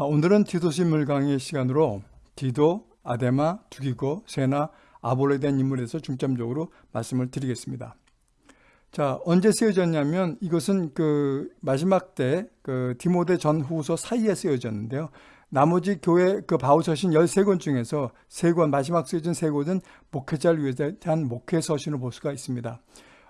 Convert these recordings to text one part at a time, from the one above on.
아, 오늘은 디도시 물강의 시간으로 디도, 아데마, 두기고, 세나, 아볼에 대한 인물에서 중점적으로 말씀을 드리겠습니다. 자, 언제 쓰여졌냐면 이것은 그 마지막 때 그 디모데 전후서 사이에 쓰여졌는데요. 나머지 교회 그 바울서신 13권 중에서 3권 마지막 쓰여진 3권은 목회자를 위해 대한 목회 서신을 볼 수가 있습니다.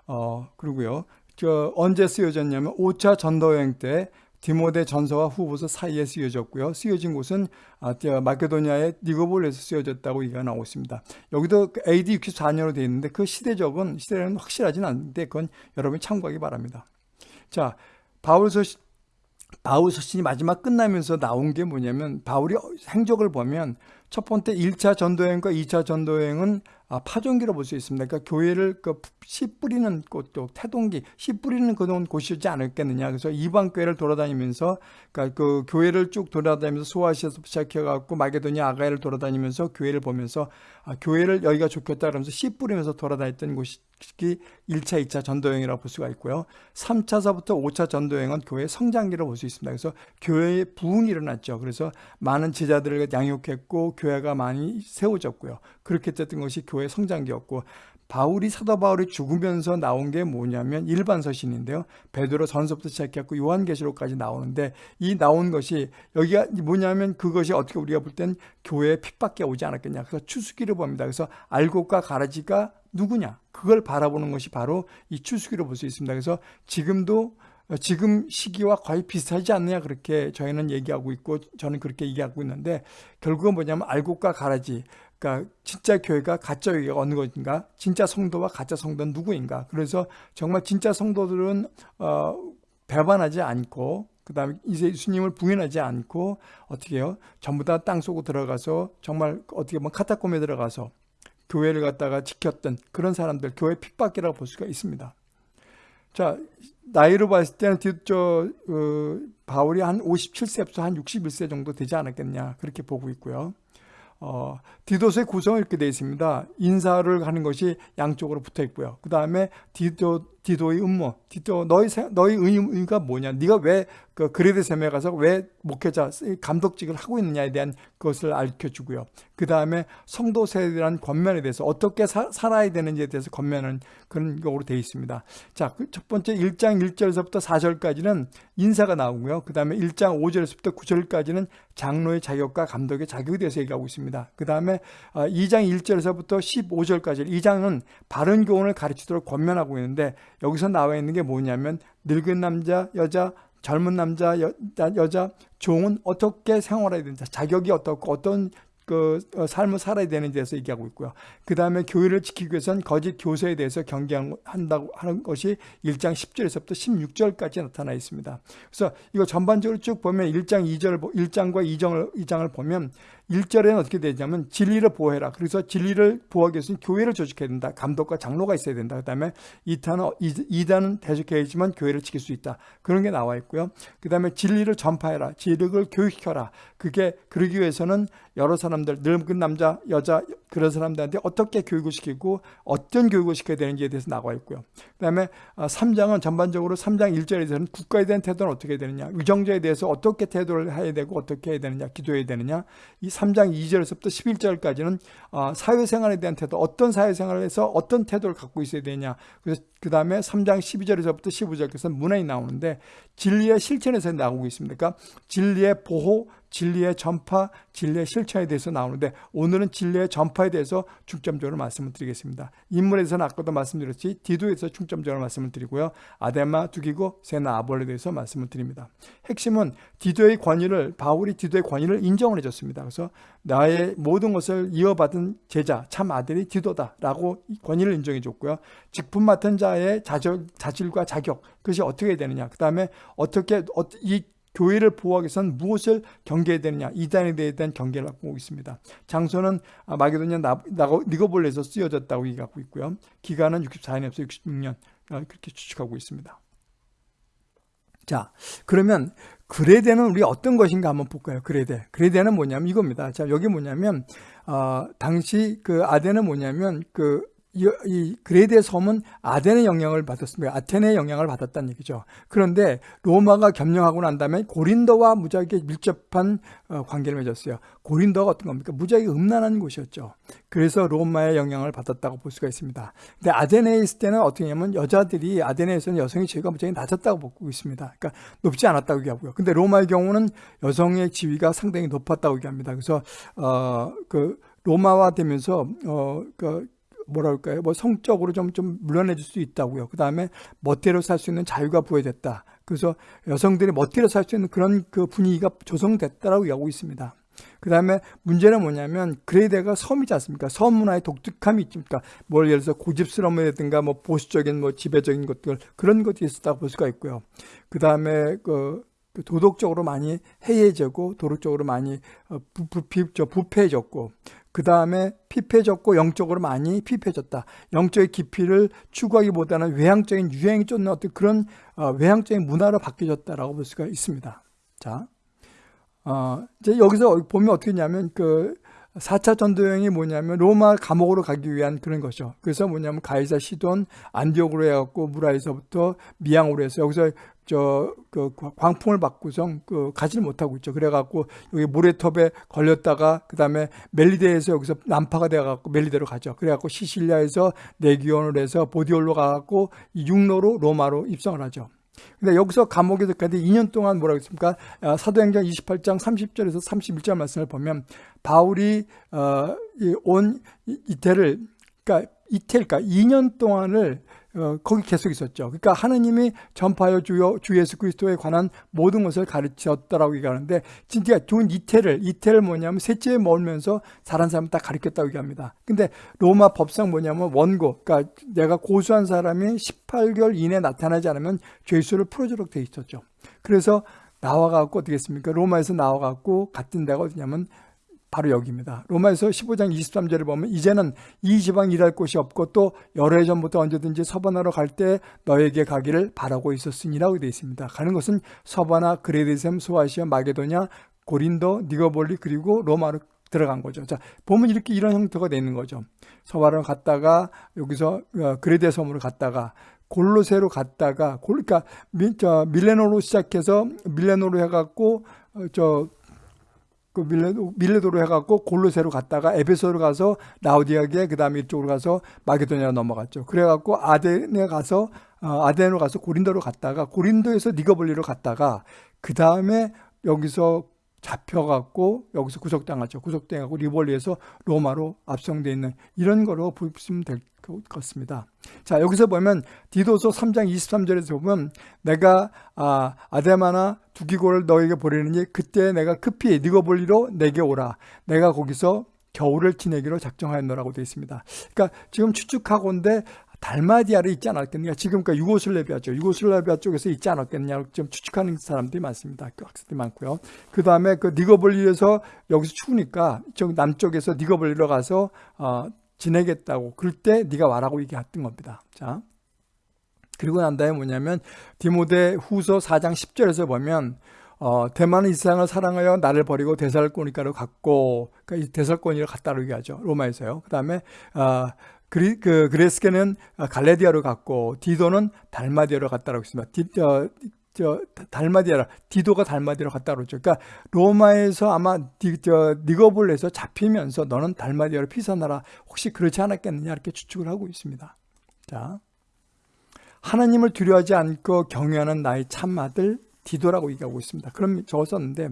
어, 그리고요. 저 언제 쓰여졌냐면 5차 전도여행 때 디모데 전서와 후보서 사이에 쓰여졌고요. 쓰여진 곳은 아, 마케도니아의 니고볼에서 쓰여졌다고 얘기가 나오고 있습니다. 여기도 AD 64년으로 되어 있는데 그 시대적은 시대는 확실하진 않는데 그건 여러분이 참고하기 바랍니다. 자, 바울서 바울 서신이 마지막 끝나면서 나온 게 뭐냐면 바울이 행적을 보면 첫 번째 1차 전도여행과 2차 전도여행은 아, 파종기로 볼 수 있습니다. 그러니까 교회를 그 씨 뿌리는 곳, 태동기, 씨 뿌리는 그런 곳이지 않았겠느냐. 그래서 이방 교회를 돌아다니면서, 그러니까 그 교회를 쭉 돌아다니면서 소아시아에서 시작해 갖고 마게도니아 아가야를 돌아다니면서 교회를 보면서 아, 교회를 여기가 좋겠다 그러면서 씨 뿌리면서 돌아다녔던 곳이 1차, 2차 전도여행이라고 볼 수가 있고요. 3차서부터 5차 전도여행은 교회 성장기로 볼수 있습니다. 그래서 교회에 부흥이 일어났죠. 그래서 많은 제자들을 양육했고 교회가 많이 세워졌고요. 그렇게 됐던 것이 교회 성장기였고 바울이 사도 바울이 죽으면서 나온 게 뭐냐면 일반 서신인데요. 베드로 전서부터 시작했고 요한계시록까지 나오는데 이 나온 것이 여기가 뭐냐면 그것이 어떻게 우리가 볼 땐 교회에 핍박해 오지 않았겠냐. 그래서 추수기를 봅니다. 그래서 알곡과 가라지가 누구냐. 그걸 바라보는 것이 바로 이 추수기로 볼 수 있습니다. 그래서 지금도 지금 시기와 거의 비슷하지 않느냐 그렇게 저희는 얘기하고 있고 저는 그렇게 얘기하고 있는데 결국은 뭐냐면 알곡과 가라지 그러니까 진짜 교회가 가짜 교회가 어느 것인가? 진짜 성도와 가짜 성도는 누구인가? 그래서 정말 진짜 성도들은 어, 배반하지 않고 그 다음에 예수님을 부인하지 않고 어떻게 해요? 전부 다 땅속으로 들어가서 정말 어떻게 보면 카타콤에 들어가서 교회를 갖다가 지켰던 그런 사람들 교회 핍박이라고 볼 수가 있습니다. 자 나이로 봤을 때는 저 어, 바울이 한 57세부터 한 61세 정도 되지 않았겠냐 그렇게 보고 있고요. 어, 디도스의 구성은 이렇게 되어 있습니다. 인사를 하는 것이 양쪽으로 붙어 있고요. 그 다음에 디도, 디도의 음모, 디도, 너희, 너희 의미가 뭐냐? 네가 왜 그 그레드 셈에 가서 왜 목회자, 감독직을 하고 있느냐에 대한 것을 알려 주고요. 그 다음에 성도 세대란 권면에 대해서 어떻게 사, 살아야 되는지에 대해서 권면은 그런 거로 되어 있습니다. 자, 그 첫 번째 1장 1절에서부터 4절까지는 인사가 나오고요. 그 다음에 1장 5절에서부터 9절까지는 장로의 자격과 감독의 자격에 대해서 얘기하고 있습니다. 그 다음에 2장 아, 1절에서부터 15절까지 2장은 바른 교훈을 가르치도록 권면하고 있는데 여기서 나와 있는 게 뭐냐면 늙은 남자, 여자, 젊은 남자, 여, 여자, 종은 어떻게 생활해야 된다. 자격이 어떻고 어떤 그 어, 삶을 살아야 되는 데서 얘기하고 있고요. 그 다음에 교회를 지키기 위해서는 거짓 교사에 대해서 경계한다고 하는 것이 1장 10절에서부터 16절까지 나타나 있습니다. 그래서 이거 전반적으로 쭉 보면 1장 2절, 1장과 2장을, 2장을 보면 1절에는 어떻게 되냐면 진리를 보호해라. 그래서 진리를 보호하기 위해서는 교회를 조직해야 된다. 감독과 장로가 있어야 된다. 그 다음에 2탄은, 2단은 대적해야지만 교회를 지킬 수 있다. 그런 게 나와 있고요. 그 다음에 진리를 전파해라. 진리를 교육시켜라. 그게 그러기 위해서는 여러 사람들, 늙은 남자, 여자, 그런 사람들한테 어떻게 교육을 시키고 어떤 교육을 시켜야 되는지에 대해서 나와 있고요. 그 다음에 3장은 어, 전반적으로 3장 1절에서는 국가에 대한 태도는 어떻게 되느냐, 위정자에 대해서 어떻게 태도를 해야 되고 어떻게 해야 되느냐, 기도해야 되느냐. 이 3장 2절에서부터 11절까지는 어, 사회생활에 대한 태도, 어떤 사회생활에서 어떤 태도를 갖고 있어야 되냐. 그래서 그 다음에 3장 12절에서부터 15절까지 문헌이 나오는데 진리의 실천에서 나오고 있습니다. 그러니까 진리의 보호, 진리의 전파, 진리의 실천에 대해서 나오는데 오늘은 진리의 전파에 대해서 중점적으로 말씀을 드리겠습니다. 인물에서는 아까도 말씀드렸지 디도에서 중점적으로 말씀을 드리고요. 아데마, 두기고, 세나, 아볼에 대해서 말씀을 드립니다. 핵심은 디도의 권위를 바울이 디도의 권위를 인정을 해줬습니다. 그래서 나의 모든 것을 이어받은 제자, 참 아들이 디도다 라고 권위를 인정해 줬고요. 직분 맡은 자의 자질, 자질과 자격, 그것이 어떻게 되느냐. 그 다음에 어떻게 이 교회를 보호하기 위해서는 무엇을 경계해야 되느냐 이단에 대한 경계를 갖고 있습니다. 장소는 마게도냐 니고볼레에서 쓰여졌다고 얘기하고 있고요. 기간은 64년에서 66년 어, 그렇게 추측하고 있습니다. 자 그러면 그레데는 우리 어떤 것인가 한번 볼까요? 그레데. 그레데는 뭐냐면 이겁니다. 자 여기 뭐냐면 어, 당시 그 아데는 뭐냐면 그 이, 이 그레데 섬은 아덴의 영향을 받았습니다. 아테네의 영향을 받았다는 얘기죠. 그런데 로마가 점령하고 난 다음에 고린도와 무지하게 밀접한 어, 관계를 맺었어요. 고린도가 어떤 겁니까? 무지하게 음란한 곳이었죠. 그래서 로마의 영향을 받았다고 볼 수가 있습니다. 근데 아테네에 있을 때는 어떻게 하냐면 여자들이 아테네에서는 여성의 지위가 무지하게 낮았다고 보고 있습니다. 그러니까 높지 않았다고 얘기하고요. 근데 로마의 경우는 여성의 지위가 상당히 높았다고 얘기합니다. 그래서 어, 그 로마화 되면서 어, 그 뭐랄까요? 뭐 성적으로 좀, 좀 물러내줄 수 있다고요. 그 다음에 멋대로 살 수 있는 자유가 부여됐다. 그래서 여성들이 멋대로 살 수 있는 그런 그 분위기가 조성됐다라고 얘기하고 있습니다. 그 다음에 문제는 뭐냐면 그레이데가 섬이지 않습니까? 섬 문화의 독특함이 있습니까? 뭘 예를 들어서 고집스러움이라든가 뭐 보수적인 뭐 지배적인 것들 그런 것들이 있었다고 볼 수가 있고요. 그 다음에 그 도덕적으로 많이 해이해지고 도덕적으로 많이 어, 부, 부, 부, 부패해졌고 그 다음에 피폐해졌고 영적으로 많이 피폐해졌다. 영적의 깊이를 추구하기보다는 외향적인 유행이 쫓는 어떤 그런 어, 외향적인 문화로 바뀌어졌다라고 볼 수가 있습니다. 자, 어, 이제 여기서 보면 어떻게 냐면 그 4차 전도여행이 뭐냐면 로마 감옥으로 가기 위한 그런 거죠. 그래서 뭐냐면 가이사 시돈 안디옥으로 해갖고 무라에서부터 미양으로 해서 여기서 저 그 광풍을 받고서 그 가지를 못하고 있죠. 그래갖고 여기 모래톱에 걸렸다가 그 다음에 멜리데에서 여기서 난파가 돼갖고 멜리데로 가죠. 그래갖고 시실리아에서 내기온을 해서 보디올로 가갖고 육로로 로마로 입성을 하죠. 근데 여기서 감옥에서 가는데 2년 동안 뭐라고 했습니까? 아, 사도행전 28장 30절에서 31절 말씀을 보면 바울이 어, 온 이태를 그러니까 이태일까 2년 동안을 어, 거기 계속 있었죠. 그러니까 하느님이 전파하여 주여 주 예수 그리스도에 관한 모든 것을 가르쳤다라고 얘기하는데 진짜 좋은 이태를 이태를 뭐냐면 셋째에 머물면서 잘한 사람 다 가르쳤다고 얘기합니다. 근데 로마 법상 뭐냐면 원고 그러니까 내가 고수한 사람이 18개월 이내에 나타나지 않으면 죄수를 풀어주도록 돼 있었죠. 그래서 나와갖고 어떻게 했습니까? 로마에서 나와갖고 같은 데가 어디냐면 바로 여기입니다. 로마에서 15장 23절을 보면 이제는 이 지방 일할 곳이 없고 또 여러 해 전부터 언제든지 서바나로 갈 때 너에게 가기를 바라고 있었으니라고 되어 있습니다. 가는 것은 서바나, 그레데셈, 소아시아, 마게도냐, 고린도, 니거볼리 그리고 로마로 들어간 거죠. 자, 보면 이렇게 이런 형태가 되는 거죠. 서바나로 갔다가 여기서 어, 그레데 섬으로 갔다가 골로새로 갔다가 그러니까 밀레노로 시작해서 밀레노로 해갖고 어, 저 그 밀레도, 밀레도로 해갖고 골로새로 갔다가 에베소로 가서 라우디아게 그 다음에 이쪽으로 가서 마게도니아 넘어갔죠. 그래갖고 아덴에 가서 어, 아덴으로 가서 고린도로 갔다가 고린도에서 니거볼리로 갔다가 그 다음에 여기서 잡혀갖고 여기서 구속당하죠. 구속당하고 리볼리에서 로마로 압송되어 있는 이런 거로 보시면 될 것 같습니다. 자 여기서 보면 디도서 3장 23절에서 보면 내가 아, 아데마나 두기고를 너에게 보내느니 그때 내가 급히 니거볼리로 내게 오라. 내가 거기서 겨울을 지내기로 작정하였노라고 되어 있습니다. 그러니까 지금 추측하고인데 달마디아를 있지 않았겠느냐. 지금 그 유고슬라비아죠. 유고슬라비아 쪽에서 있지 않았겠느냐. 좀 추측하는 사람들이 많습니다. 그 학생들이 많고요. 그 다음에 그 니거블리에서 여기서 추우니까 저 남쪽에서 니거블리로 가서 어, 지내겠다고. 그럴 때 네가 와라고 얘기했던 겁니다. 자. 그리고 난 다음에 뭐냐면 디모데 후서 4장 10절에서 보면 어, 데마는 이 세상을 사랑하여 나를 버리고 데살로니가로 갔고 그러니까 데살로니가를 갔다고 얘기하죠. 로마에서요. 그 다음에 어, 그리, 그, 그레스게는 갈라디아로 갔고 디도는 달마디아로 갔다고 했습니다. 디, 저, 저 달마디아라 디도가 달마디아로 갔다 그러죠. 그러니까 로마에서 아마 디, 저, 니고볼리에서 잡히면서 너는 달마디아로 피신하라. 혹시 그렇지 않았겠느냐 이렇게 추측을 하고 있습니다. 자, 하나님을 두려워하지 않고 경외하는 나의 참 아들 디도라고 얘기하고 있습니다. 그럼 적었었는데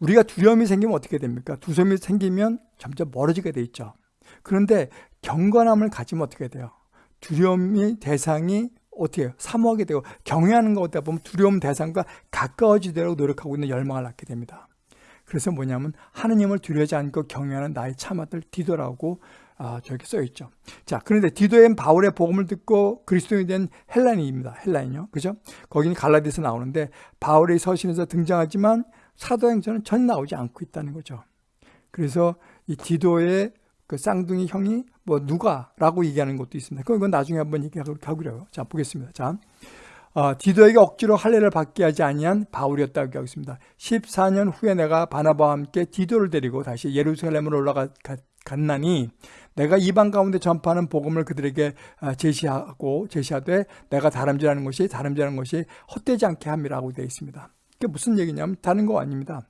우리가 두려움이 생기면 어떻게 됩니까? 두려움이 생기면 점점 멀어지게 돼 있죠. 그런데 경건함을 가지면 어떻게 돼요? 두려움이 대상이 어떻게 해요? 사모하게 되고 경외하는 것 보면 두려움 대상과 가까워지도록 노력하고 있는 열망을 낳게 됩니다. 그래서 뭐냐면 하느님을 두려워하지 않고 경외하는 나의 참아들 디도라고 아, 저렇게 써 있죠. 자, 그런데 디도엔 바울의 복음을 듣고 그리스도인이 된 헬라인입니다. 헬라인요. 그죠? 거기는 갈라디아서 나오는데 바울의 서신에서 등장하지만 사도행전은 전 나오지 않고 있다는 거죠. 그래서 이 디도의 그 쌍둥이 형이 뭐 누가라고 얘기하는 것도 있습니다. 그건 나중에 한번 얘기하기로 자 보겠습니다. 자 어, 디도에게 억지로 할례를 받게 하지 아니한 바울이었다고 얘기하고 있습니다. 14년 후에 내가 바나바와 함께 디도를 데리고 다시 예루살렘으로 올라갔나니 내가 이방 가운데 전파하는 복음을 그들에게 아, 제시하고 제시하되 내가 다름질하는 것이 다름질하는 것이 헛되지 않게 함이라고 되어 있습니다. 그게 무슨 얘기냐면 다른 거 아닙니다.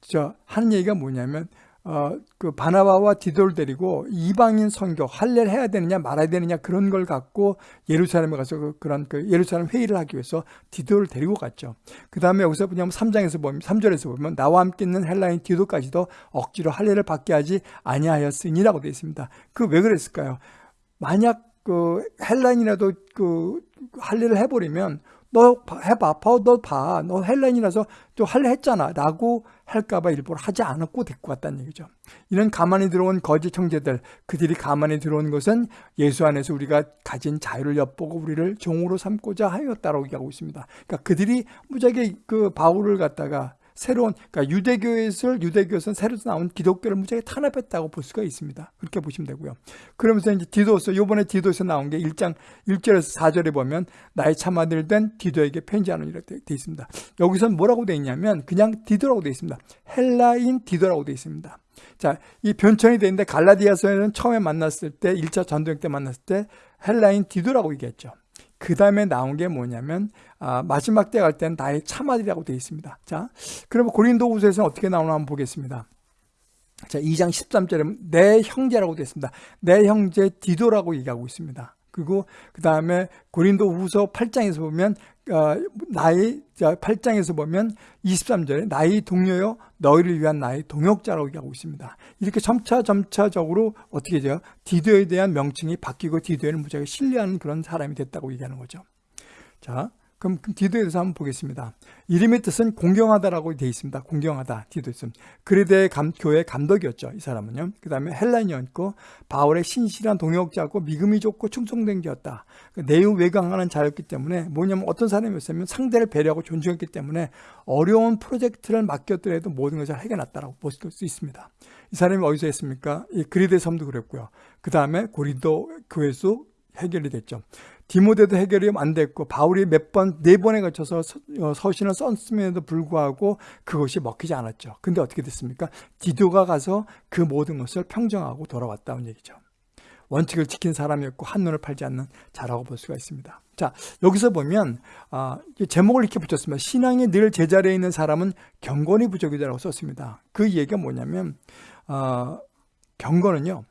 저 하는 얘기가 뭐냐면 어, 그 바나바와 디도를 데리고 이방인 선교 할례를 해야 되느냐 말아야 되느냐 그런 걸 갖고 예루살렘에 가서 그, 그런 그 예루살렘 회의를 하기 위해서 디도를 데리고 갔죠. 그 다음에 여기서 보면 3장에서 보면 3절에서 보면 나와 함께 있는 헬라인 디도까지도 억지로 할례를 받게 하지 아니하였으니라고 되어 있습니다. 그 왜 그랬을까요? 만약 그 헬라인이라도 그 할례를 해버리면 너 해봐, 너 봐, 너 헬라인이라서 또 할래 했잖아 라고 할까봐 일부러 하지 않았고 데리고 왔다는 얘기죠. 이런 가만히 들어온 거짓 형제들, 그들이 가만히 들어온 것은 예수 안에서 우리가 가진 자유를 엿보고 우리를 종으로 삼고자 하였다라고 얘기하고 있습니다. 그러니까 그들이 무지하게 그 바울을 갖다가 새로운 그러니까 유대교에서 유대교에서 새로 나온 기독교를 무지하게 탄압했다고 볼 수가 있습니다. 그렇게 보시면 되고요. 그러면서 이제 디도서 요번에 디도서 나온 게 1장 1절에서 4절에 보면 나의 참아들 된 디도에게 편지하는 이렇게 되어 있습니다. 여기서 뭐라고 되어 있냐면 그냥 디도라고 되어 있습니다. 헬라인 디도라고 되어 있습니다. 자, 이 변천이 되는데 갈라디아서에는 처음에 만났을 때 1차 전도행 때 만났을 때 헬라인 디도라고 얘기했죠. 그 다음에 나온 게 뭐냐면 아, 마지막 때 갈 때는 나의 참아들이라고 되어 있습니다. 자, 그러면 고린도후서에서는 어떻게 나오나 한번 보겠습니다. 자, 2장 13절에 내 형제라고 되어 있습니다. 내 형제 디도라고 얘기하고 있습니다. 그리고 그 다음에 고린도 후서 8장에서 보면 어, 나의 8장에서 보면 23절에 나의 동료여 너희를 위한 나의 동역자라고 얘기하고 있습니다. 이렇게 점차 점차적으로 어떻게 돼요? 디도에 대한 명칭이 바뀌고 디도에는 무지하게 신뢰하는 그런 사람이 됐다고 얘기하는 거죠. 자, 그럼 디도에 대해서 한번 보겠습니다. 이름의 뜻은 공경하다라고 되어 있습니다. 공경하다, 디도 있음. 그리데 감, 교회 감독이었죠. 이 사람은요. 그 다음에 헬라인이었고 바울의 신실한 동역자고 믿음이 좋고 충성된 자였다. 그 내유 외강하는 자였기 때문에 뭐냐면 어떤 사람이었으면 상대를 배려하고 존중했기 때문에 어려운 프로젝트를 맡겼더라도 모든 것을 해결했다라고 볼 수 있습니다. 이 사람이 어디서 했습니까? 이 그리데 섬도 그랬고요. 그 다음에 고린도 교회에서 해결이 됐죠. 디모데도 해결이 안 됐고 바울이 몇 번, 네 번에 걸쳐서 어, 서신을 썼음에도 불구하고 그것이 먹히지 않았죠. 근데 어떻게 됐습니까? 디도가 가서 그 모든 것을 평정하고 돌아왔다는 얘기죠. 원칙을 지킨 사람이었고 한눈을 팔지 않는 자라고 볼 수가 있습니다. 자 여기서 보면 아, 제목을 이렇게 붙였습니다. 신앙이 늘 제자리에 있는 사람은 경건이 부족이다라고 썼습니다. 그 얘기가 뭐냐면 어, 경건은요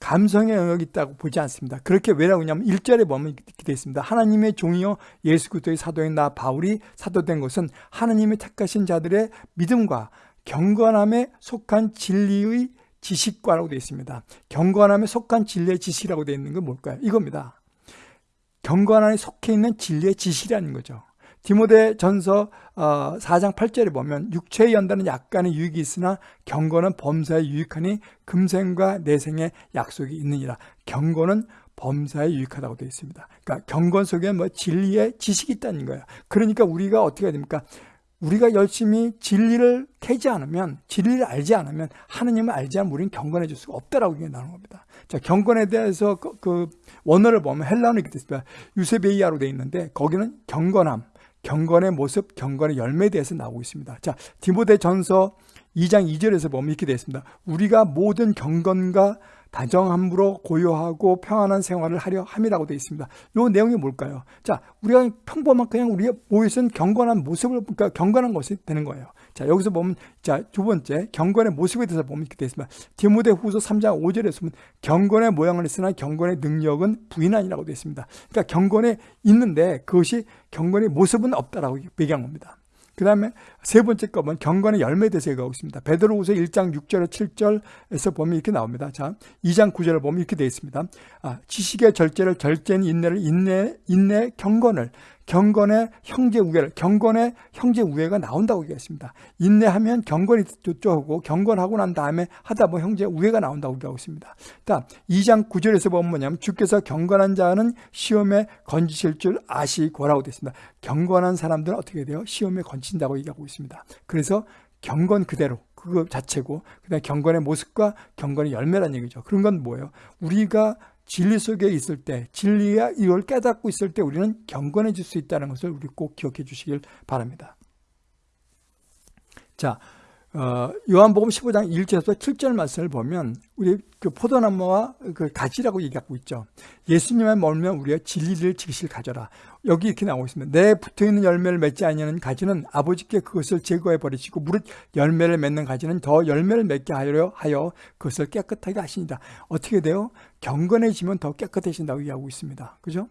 감성의 영역이 있다고 보지 않습니다. 그렇게 왜라고 하냐면 1절에 보면 이렇게 되어 있습니다. 하나님의 종이요 예수 그리스도의 사도인 나 바울이 사도된 것은 하나님의 택하신 자들의 믿음과 경건함에 속한 진리의 지식과라고 되어 있습니다. 경건함에 속한 진리의 지식이라고 되어 있는 건 뭘까요? 이겁니다. 경건함에 속해 있는 진리의 지식이라는 거죠. 디모데 전서 4장 어, 8절에 보면 육체의 연단은 약간의 유익이 있으나 경건은 범사에 유익하니 금생과 내생에 약속이 있느니라. 경건은 범사에 유익하다고 되어 있습니다. 그러니까 경건 속에 뭐 진리의 지식이 있다는 거예요. 그러니까 우리가 어떻게 해야 됩니까? 우리가 열심히 진리를 캐지 않으면 진리를 알지 않으면 하느님을 알지 않으면 우리는 경건해질 수가 없다라고 얘기하는 겁니다. 자, 경건에 대해서 그, 그 원어를 보면 헬라어는 이렇게 됐습니다. 유세베이아로 되어 있는데 거기는 경건함, 경건의 모습, 경건의 열매에 대해서 나오고 있습니다. 자, 디모데 전서 2장 2절에서 보면 이렇게 되어 있습니다. 우리가 모든 경건과 다정함으로 고요하고 평안한 생활을 하려 함이라고 되어 있습니다. 이 내용이 뭘까요? 자, 우리가 평범한 그냥 우리가 모여선 경건한 모습을 그러니까 경건한 것이 되는 거예요. 자, 여기서 보면 자, 두 번째 경건의 모습에 대해서 보면 이렇게 되어 있습니다. 디모데 후서 3장 5절에서 보면 경건의 모양을 했으나 경건의 능력은 부인하니라고 되어 있습니다. 그러니까 경건에 있는데 그것이 경건의 모습은 없다라고 얘기한 겁니다. 그 다음에 세 번째 거면 경건의 열매에 대해서 얘기하고 있습니다. 베드로후서 1장 6절 7절에서 보면 이렇게 나옵니다. 자, 2장 9절을 보면 이렇게 되어 있습니다. 아, 지식의 절제를 절제는 인내를 인내 인내 경건을 경건의 형제 우애를 경건의 형제 우애가 나온다고 얘기했습니다. 인내하면 경건이 쪼고 경건하고 난 다음에 하다 보면 형제 우애가 나온다고 얘기하고 있습니다. 자, 2장 9절에서 보면 뭐냐면 주께서 경건한 자는 시험에 건지실 줄 아시고라고 되어 있습니다. 경건한 사람들은 어떻게 돼요? 시험에 건진다고 얘기하고 있습니다. 그래서 경건 그대로 그거 자체고 그다음 경건의 모습과 경건의 열매란 얘기죠. 그런 건 뭐예요? 우리가 진리 속에 있을 때 진리가 이걸 깨닫고 있을 때 우리는 경건해질 수 있다는 것을 우리 꼭 기억해 주시길 바랍니다. 자, 어, 요한복음 15장 1절에서 7절 말씀을 보면 우리 그 포도나무와 그 가지라고 얘기하고 있죠. 예수님에 멀면 우리가 진리를 지키실 가져라. 여기 이렇게 나오고 있습니다. 내 붙어있는 열매를 맺지 아니하는 가지는 아버지께 그것을 제거해 버리시고 무릇 열매를 맺는 가지는 더 열매를 맺게 하려 하여 그것을 깨끗하게 하시니다. 어떻게 돼요? 경건해지면 더 깨끗해진다고 얘기하고 있습니다. 그죠?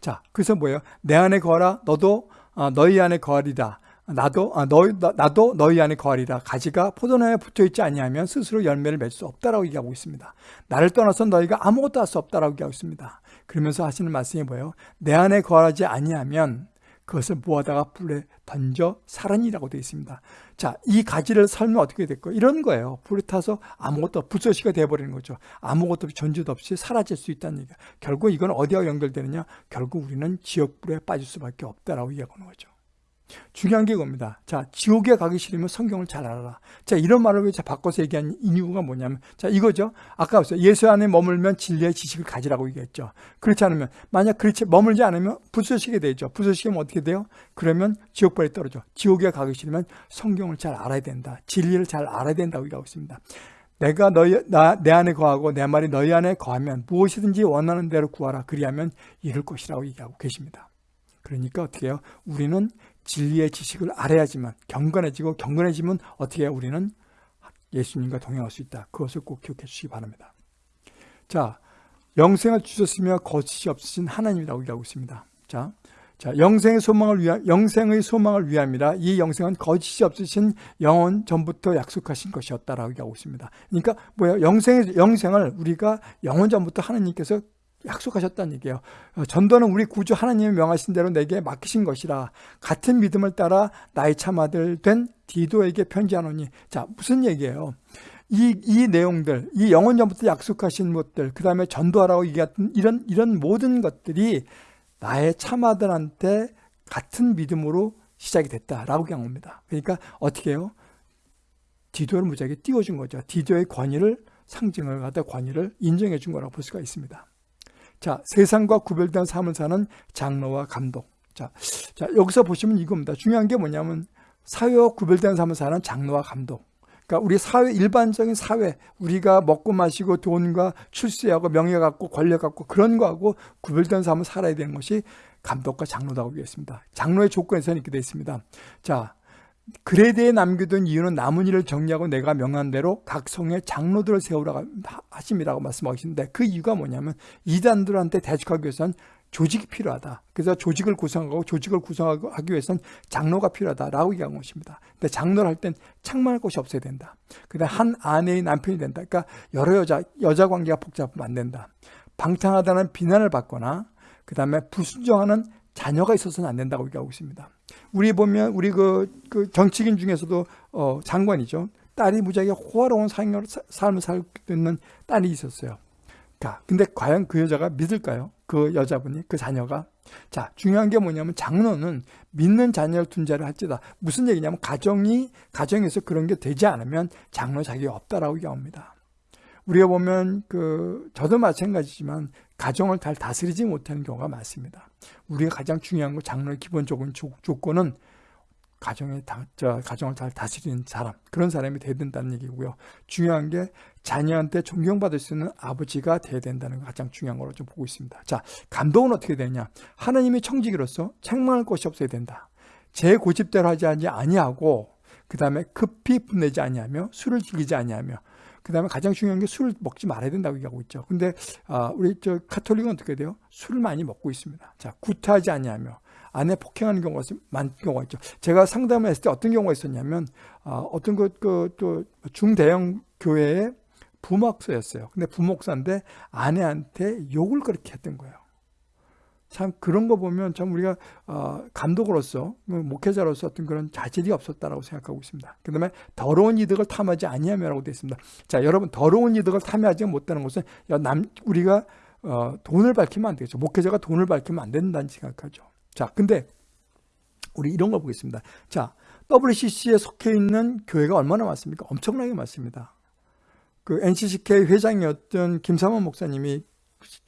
자, 그래서 뭐예요? 내 안에 거하라 너도 어, 너희 안에 거하리다. 나도 아, 너, 나도 너희 안에 거하리라. 가지가 포도나무에 붙어 있지 아니하면 스스로 열매를 맺을 수 없다라고 얘기하고 있습니다. 나를 떠나서 너희가 아무것도 할 수 없다라고 얘기하고 있습니다. 그러면서 하시는 말씀이 뭐예요? 내 안에 거하지 아니하면 그것을 모아다가 불에 던져 살은이라고 되어 있습니다. 자, 이 가지를 살면 어떻게 될까요? 이런 거예요. 불에 타서 아무것도 불소시가 되어버리는 거죠. 아무것도 존재도 없이 사라질 수 있다는 얘기예요. 결국 이건 어디와 연결되느냐? 결국 우리는 지옥불에 빠질 수밖에 없다라고 얘기하는 거죠 중요한 게 이겁니다. 자, 지옥에 가기 싫으면 성경을 잘 알아라. 자, 이런 말을 왜 바꿔서 얘기한 이유가 뭐냐면, 자, 이거죠. 아까. 예수 안에 머물면 진리의 지식을 가지라고 얘기했죠. 그렇지 않으면, 만약 그렇지, 머물지 않으면 부서지게 되죠. 부서지면 어떻게 돼요? 그러면 지옥벌에 떨어져. 지옥에 가기 싫으면 성경을 잘 알아야 된다. 진리를 잘 알아야 된다고 얘기하고 있습니다. 내가 너희, 나, 내 안에 거하고 내 말이 너희 안에 거하면 무엇이든지 원하는 대로 구하라. 그리하면 이룰 것이라고 얘기하고 계십니다. 그러니까 어떻게 해요? 우리는 진리의 지식을 알아야지만 경건해지고 경건해지면 어떻게? 우리는 예수님과 동행할 수 있다. 그것을 꼭 기억해 주시기 바랍니다. 자, 영생을 주셨으며 거짓이 없으신 하나님이라고 얘기하고 있습니다. 자, 자, 영생의 소망을 위한 영생의 소망을 위함이라 이 영생은 거짓이 없으신 영원 전부터 약속하신 것이었다라고 얘기하고 있습니다. 그러니까 뭐야? 영생의 영생을 우리가 영원 전부터 하나님께서 약속하셨다는 얘기예요. 어, 전도는 우리 구주 하나님이 명하신 대로 내게 맡기신 것이라 같은 믿음을 따라 나의 참아들 된 디도에게 편지하노니 자 무슨 얘기예요? 이, 이 내용들, 이 영원 전부터 약속하신 것들, 그 다음에 전도하라고 얘기했던 이런, 이런 모든 것들이 나의 참아들한테 같은 믿음으로 시작이 됐다라고 경합니다. 그러니까 어떻게 해요? 디도를 무지하게 띄워준 거죠. 디도의 권위를 상징을 갖다 권위를 인정해 준 거라고 볼 수가 있습니다. 자, 세상과 구별된 삶을 사는 장로와 감독. 자, 자, 여기서 보시면 이겁니다. 중요한 게 뭐냐면 사회와 구별된 삶을 사는 장로와 감독. 그러니까 우리 사회 일반적인 사회 우리가 먹고 마시고 돈과 출세하고 명예 갖고 권력 갖고 그런 거하고 구별된 삶을 살아야 되는 것이 감독과 장로라고 얘기했습니다. 장로의 조건에서는 이렇게 되어 있습니다. 자, 그레드에 남겨둔 이유는 일을 정리하고 내가 명한 대로 각 성의 장로들을 세우라 하심이라고 말씀하시는데 그 이유가 뭐냐면 이단들한테 대적하기 위해서는 조직이 필요하다. 그래서 조직을 구성하고 조직을 구성하기 위해서는 장로가 필요하다라고 얘기한 것입니다. 근데 장로를 할 땐 창만할 곳이 없어야 된다. 그다음 한 아내의 남편이 된다. 그러니까 여러 여자 여자 관계가 복잡하면 안 된다. 방탕하다는 비난을 받거나 그 다음에 불순종하는 자녀가 있어서는 안 된다고 얘기하고 있습니다. 우리 보면 우리 그, 그 정치인 중에서도 어, 장관이죠. 딸이 무지하게 호화로운 삶을 살고 있는 딸이 있었어요. 자, 근데 과연 그 여자가 믿을까요? 그 여자분이, 그 자녀가? 자, 중요한 게 뭐냐면 장로는 믿는 자녀를 둔 자를 할지다. 무슨 얘기냐면 가정이, 가정에서 그런 게 되지 않으면 장로 자격이 없다라고 얘기합니다. 우리가 보면 그, 저도 마찬가지지만 가정을 잘 다스리지 못하는 경우가 많습니다. 우리가 가장 중요한 거 장로의 기본적인 조 건은 가정에 다, 저, 가정을 잘 다스리는 사람 그런 사람이 돼야 된다는 얘기고요. 중요한 게 자녀한테 존경받을 수 있는 아버지가 돼야 된다는 거 가장 중요한 거로 좀 보고 있습니다. 자, 감독은 어떻게 되냐? 하나님의 청지기로서 책망할 것이 없어야 된다. 제 고집대로 하지 아니하고 그 다음에 급히 분내지 아니하며 술을 즐기지 아니하며 그 다음에 가장 중요한 게 술을 먹지 말아야 된다고 얘기하고 있죠. 근데 아, 우리 저 카톨릭은 어떻게 돼요? 술을 많이 먹고 있습니다. 자, 구타하지 아니하며 아내 폭행하는 경우가 많은 경우가 있죠. 제가 상담을 했을 때 어떤 경우가 있었냐면 아, 어떤 그또 중대형 교회의 부목사였어요. 근데 부목사인데 아내한테 욕을 그렇게 했던 거예요. 참 그런 거 보면 참 우리가 어, 감독으로서 뭐 목회자로서 어떤 그런 자질이 없었다라고 생각하고 있습니다. 그 다음에 더러운 이득을 탐하지 아니하며라고 되어 있습니다. 자 여러분 더러운 이득을 탐하지 못하는 것은 남 우리가 어, 돈을 밝히면 안 되겠죠. 목회자가 돈을 밝히면 안 된다는 생각하죠. 자 근데 우리 이런 걸 보겠습니다. 자 WCC에 속해 있는 교회가 얼마나 많습니까? 엄청나게 많습니다. 그 NCCK 회장이었던 김삼원 목사님이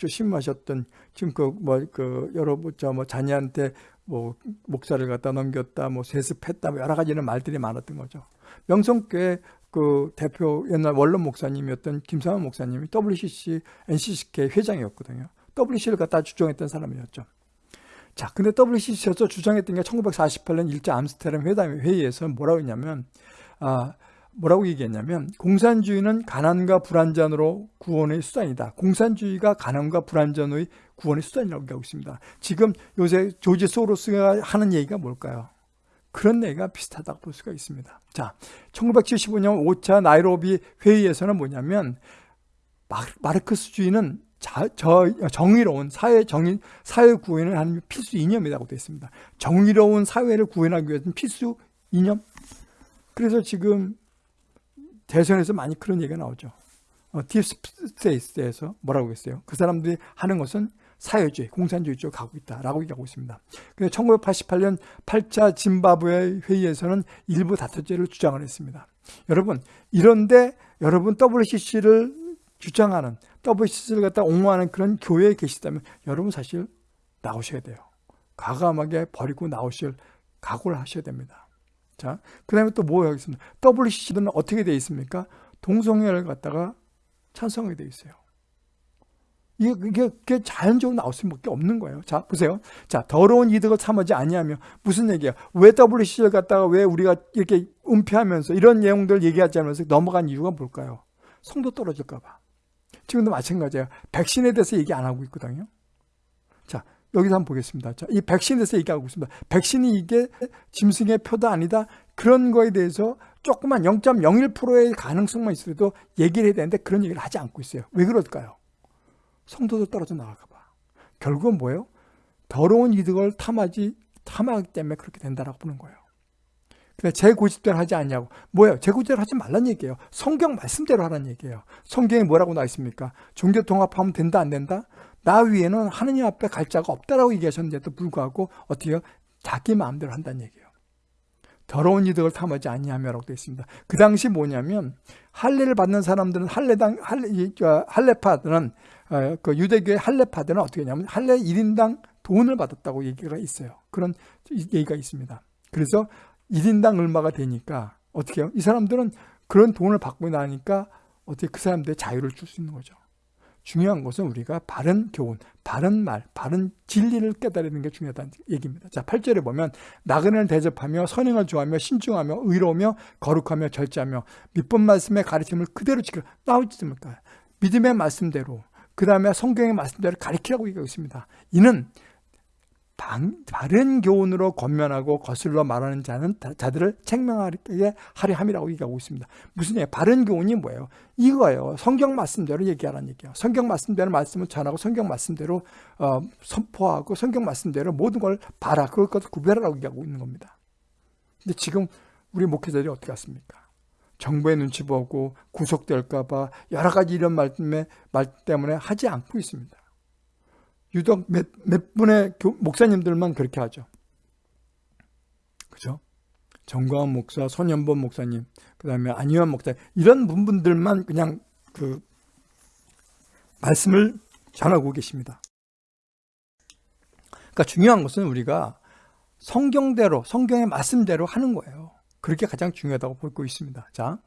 신마셨던 지금 그 뭐그 그 여러 저뭐 자녀한테 뭐 목사를 갖다 넘겼다 뭐 세습했다 뭐 여러 가지는 말들이 많았던 거죠. 명성교회 그 대표 옛날 원론 목사님이었던 김상환 목사님이 WCC, NCCK 회장이었거든요. WC를 갖다 주장했던 사람이었죠. 자, 근데 WCC에서 주장했던 게 1948년 일제 암스테르담 회담 회의에서 뭐라고 했냐면 아, 뭐라고 얘기했냐면 공산주의는 가난과 불안전으로 구원의 수단이다. 공산주의가 가난과 불안전의 구원의 수단이라고 얘기하고 있습니다. 지금 요새 조지 소로스가 하는 얘기가 뭘까요? 그런 얘기가 비슷하다고 볼 수가 있습니다. 자, 1975년 5차 나이로비 회의에서는 뭐냐면 마르크스주의는 자, 저, 정의로운 사회 정의, 사회 구현을 하는 필수 이념이라고 되어 있습니다. 정의로운 사회를 구현하기 위해서는 필수 이념. 그래서 지금 대선에서 많이 그런 얘기가 나오죠. 어, deep state에서 뭐라고 했어요? 그 사람들이 하는 것은 사회주의, 공산주의 쪽으로 가고 있다라고 얘기하고 있습니다. 근데 1988년 8차 짐바브웨 회의에서는 일부 다처제를 주장을 했습니다. 여러분, 이런데 여러분 WCC를 주장하는 WCC를 갖다 옹호하는 그런 교회에 계시다면 여러분 사실 나오셔야 돼요. 과감하게 버리고 나오실 각오를 하셔야 됩니다. 자, 그 다음에 또 뭐 하겠습니까? WCC는 어떻게 되어 있습니까? 동성애를 갖다가 찬성하게 되어 있어요. 이게, 이게, 이게 자연적으로 나올 수밖에 없는 거예요. 자, 보세요. 자, 더러운 이득을 참하지 아니하며 무슨 얘기야? 왜 WCC를 갖다가 왜 우리가 이렇게 은폐하면서 이런 내용들 얘기하지 않으면서 넘어간 이유가 뭘까요? 성도 떨어질까 봐. 지금도 마찬가지예요. 백신에 대해서 얘기 안 하고 있거든요. 자, 여기서 한번 보겠습니다. 자, 이 백신에 대해서 얘기하고 있습니다. 백신이 이게 짐승의 표도 아니다. 그런 거에 대해서 조그만 0.01%의 가능성만 있어도 얘기를 해야 되는데 그런 얘기를 하지 않고 있어요. 왜 그럴까요? 성도도 떨어져 나갈까 봐. 결국은 뭐예요? 더러운 이득을 탐하지, 탐하기 때문에 그렇게 된다라고 보는 거예요. 근데 제 고집대로 하지 않냐고. 뭐예요? 제 고집대로 하지 말란 얘기예요. 성경 말씀대로 하라는 얘기예요. 성경에 뭐라고 나와 있습니까? 종교 통합하면 된다 안 된다? 나 위에는 하느님 앞에 갈 자가 없다라고 얘기하셨는데도 불구하고 어떻게? 자기 마음대로 한다는 얘기예요. 더러운 이득을 탐하지 아니하며라고 되어 있습니다. 그 당시 뭐냐면 할례를 받는 사람들은 할례당 할례 할례파들은 어, 그 유대교의 할례파들은 어떻게 하냐면 할례 1인당 돈을 받았다고 얘기가 있어요. 그런 얘기가 있습니다. 그래서 1인당 얼마가 되니까 어떻게 해요? 이 사람들은 그런 돈을 받고 나니까 어떻게 그 사람들의 자유를 줄 수 있는 거죠. 중요한 것은 우리가 바른 교훈, 바른 말, 바른 진리를 깨달는 게 중요하다는 얘기입니다. 자, 8절에 보면 나그네를 대접하며 선행을 좋아하며 신중하며 의로우며 거룩하며 절제하며 밑본 말씀의 가르침을 그대로 지키라. 나오지 않습니까? 믿음의 말씀대로 그 다음에 성경의 말씀대로 가르치라고 얘기하고 있습니다. 이는 바른 교훈으로 권면하고 거슬러 말하는 자는 자들을 책망하게 하려 함이라고 얘기하고 있습니다. 무슨 얘기? 바른 교훈이 뭐예요? 이거예요. 성경 말씀대로 얘기하라는 얘기예요. 성경 말씀대로 말씀을 전하고 성경 말씀대로 어, 선포하고 성경 말씀대로 모든 걸 봐라. 그걸 구별하라고 얘기하고 있는 겁니다. 근데 지금 우리 목회자들이 어떻게 하십니까? 정부의 눈치 보고 구속될까 봐 여러 가지 이런 말 때문에, 말 때문에 하지 않고 있습니다. 유독 몇, 몇 분의 목사님들만 그렇게 하죠. 그죠? 정광훈 목사, 손현범 목사님, 그 다음에 안희환 목사, 이런 분들만 그냥 그 말씀을 전하고 계십니다. 그러니까 중요한 것은 우리가 성경대로, 성경의 말씀대로 하는 거예요. 그렇게 가장 중요하다고 보고 있습니다. 자,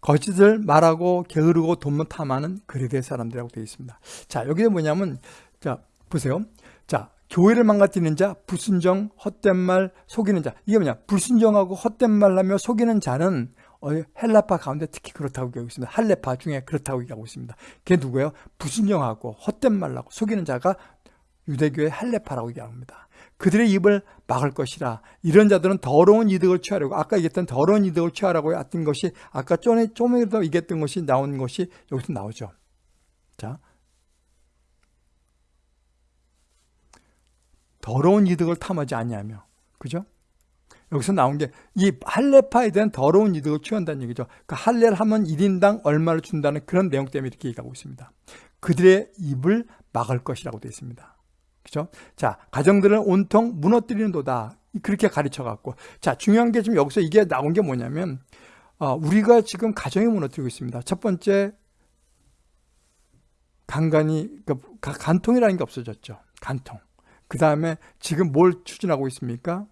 거짓을 말하고 게으르고 돈만 탐하는 그레데 사람들이라고 되어 있습니다. 자, 여기에 뭐냐면, 자, 보세요. 자, 교회를 망가뜨리는 자, 불순정, 헛된 말, 속이는 자. 이게 뭐냐? 불순정하고 헛된 말 하며 속이는 자는 헬라파 가운데 특히 그렇다고 얘기하고 있습니다. 할레파 중에 그렇다고 얘기하고 있습니다. 그게 누구예요? 불순정하고 헛된 말하고 속이는 자가 유대교의 할레파라고 얘기합니다. 그들의 입을 막을 것이라. 이런 자들은 더러운 이득을 취하려고 아까 얘기했던 더러운 이득을 취하라고 했던 것이 아까 좀에 좀에도 얘기했던 것이 나온 것이 여기서 나오죠. 자, 더러운 이득을 탐하지 아니하며 그죠? 여기서 나온 게 이 할례파에 대한 더러운 이득을 취한다는 얘기죠. 그 할례를 하면 1인당 얼마를 준다는 그런 내용 때문에 이렇게 얘기하고 있습니다. 그들의 입을 막을 것이라고 되어 있습니다. 그죠? 자, 가정들을 온통 무너뜨리는 도다. 그렇게 가르쳐 갖고. 자, 중요한 게 지금 여기서 이게 나온 게 뭐냐면, 어, 우리가 지금 가정이 무너뜨리고 있습니다. 첫 번째, 간간이, 그러니까 간통이라는 게 없어졌죠. 간통. 그 다음에 지금 뭘 추진하고 있습니까?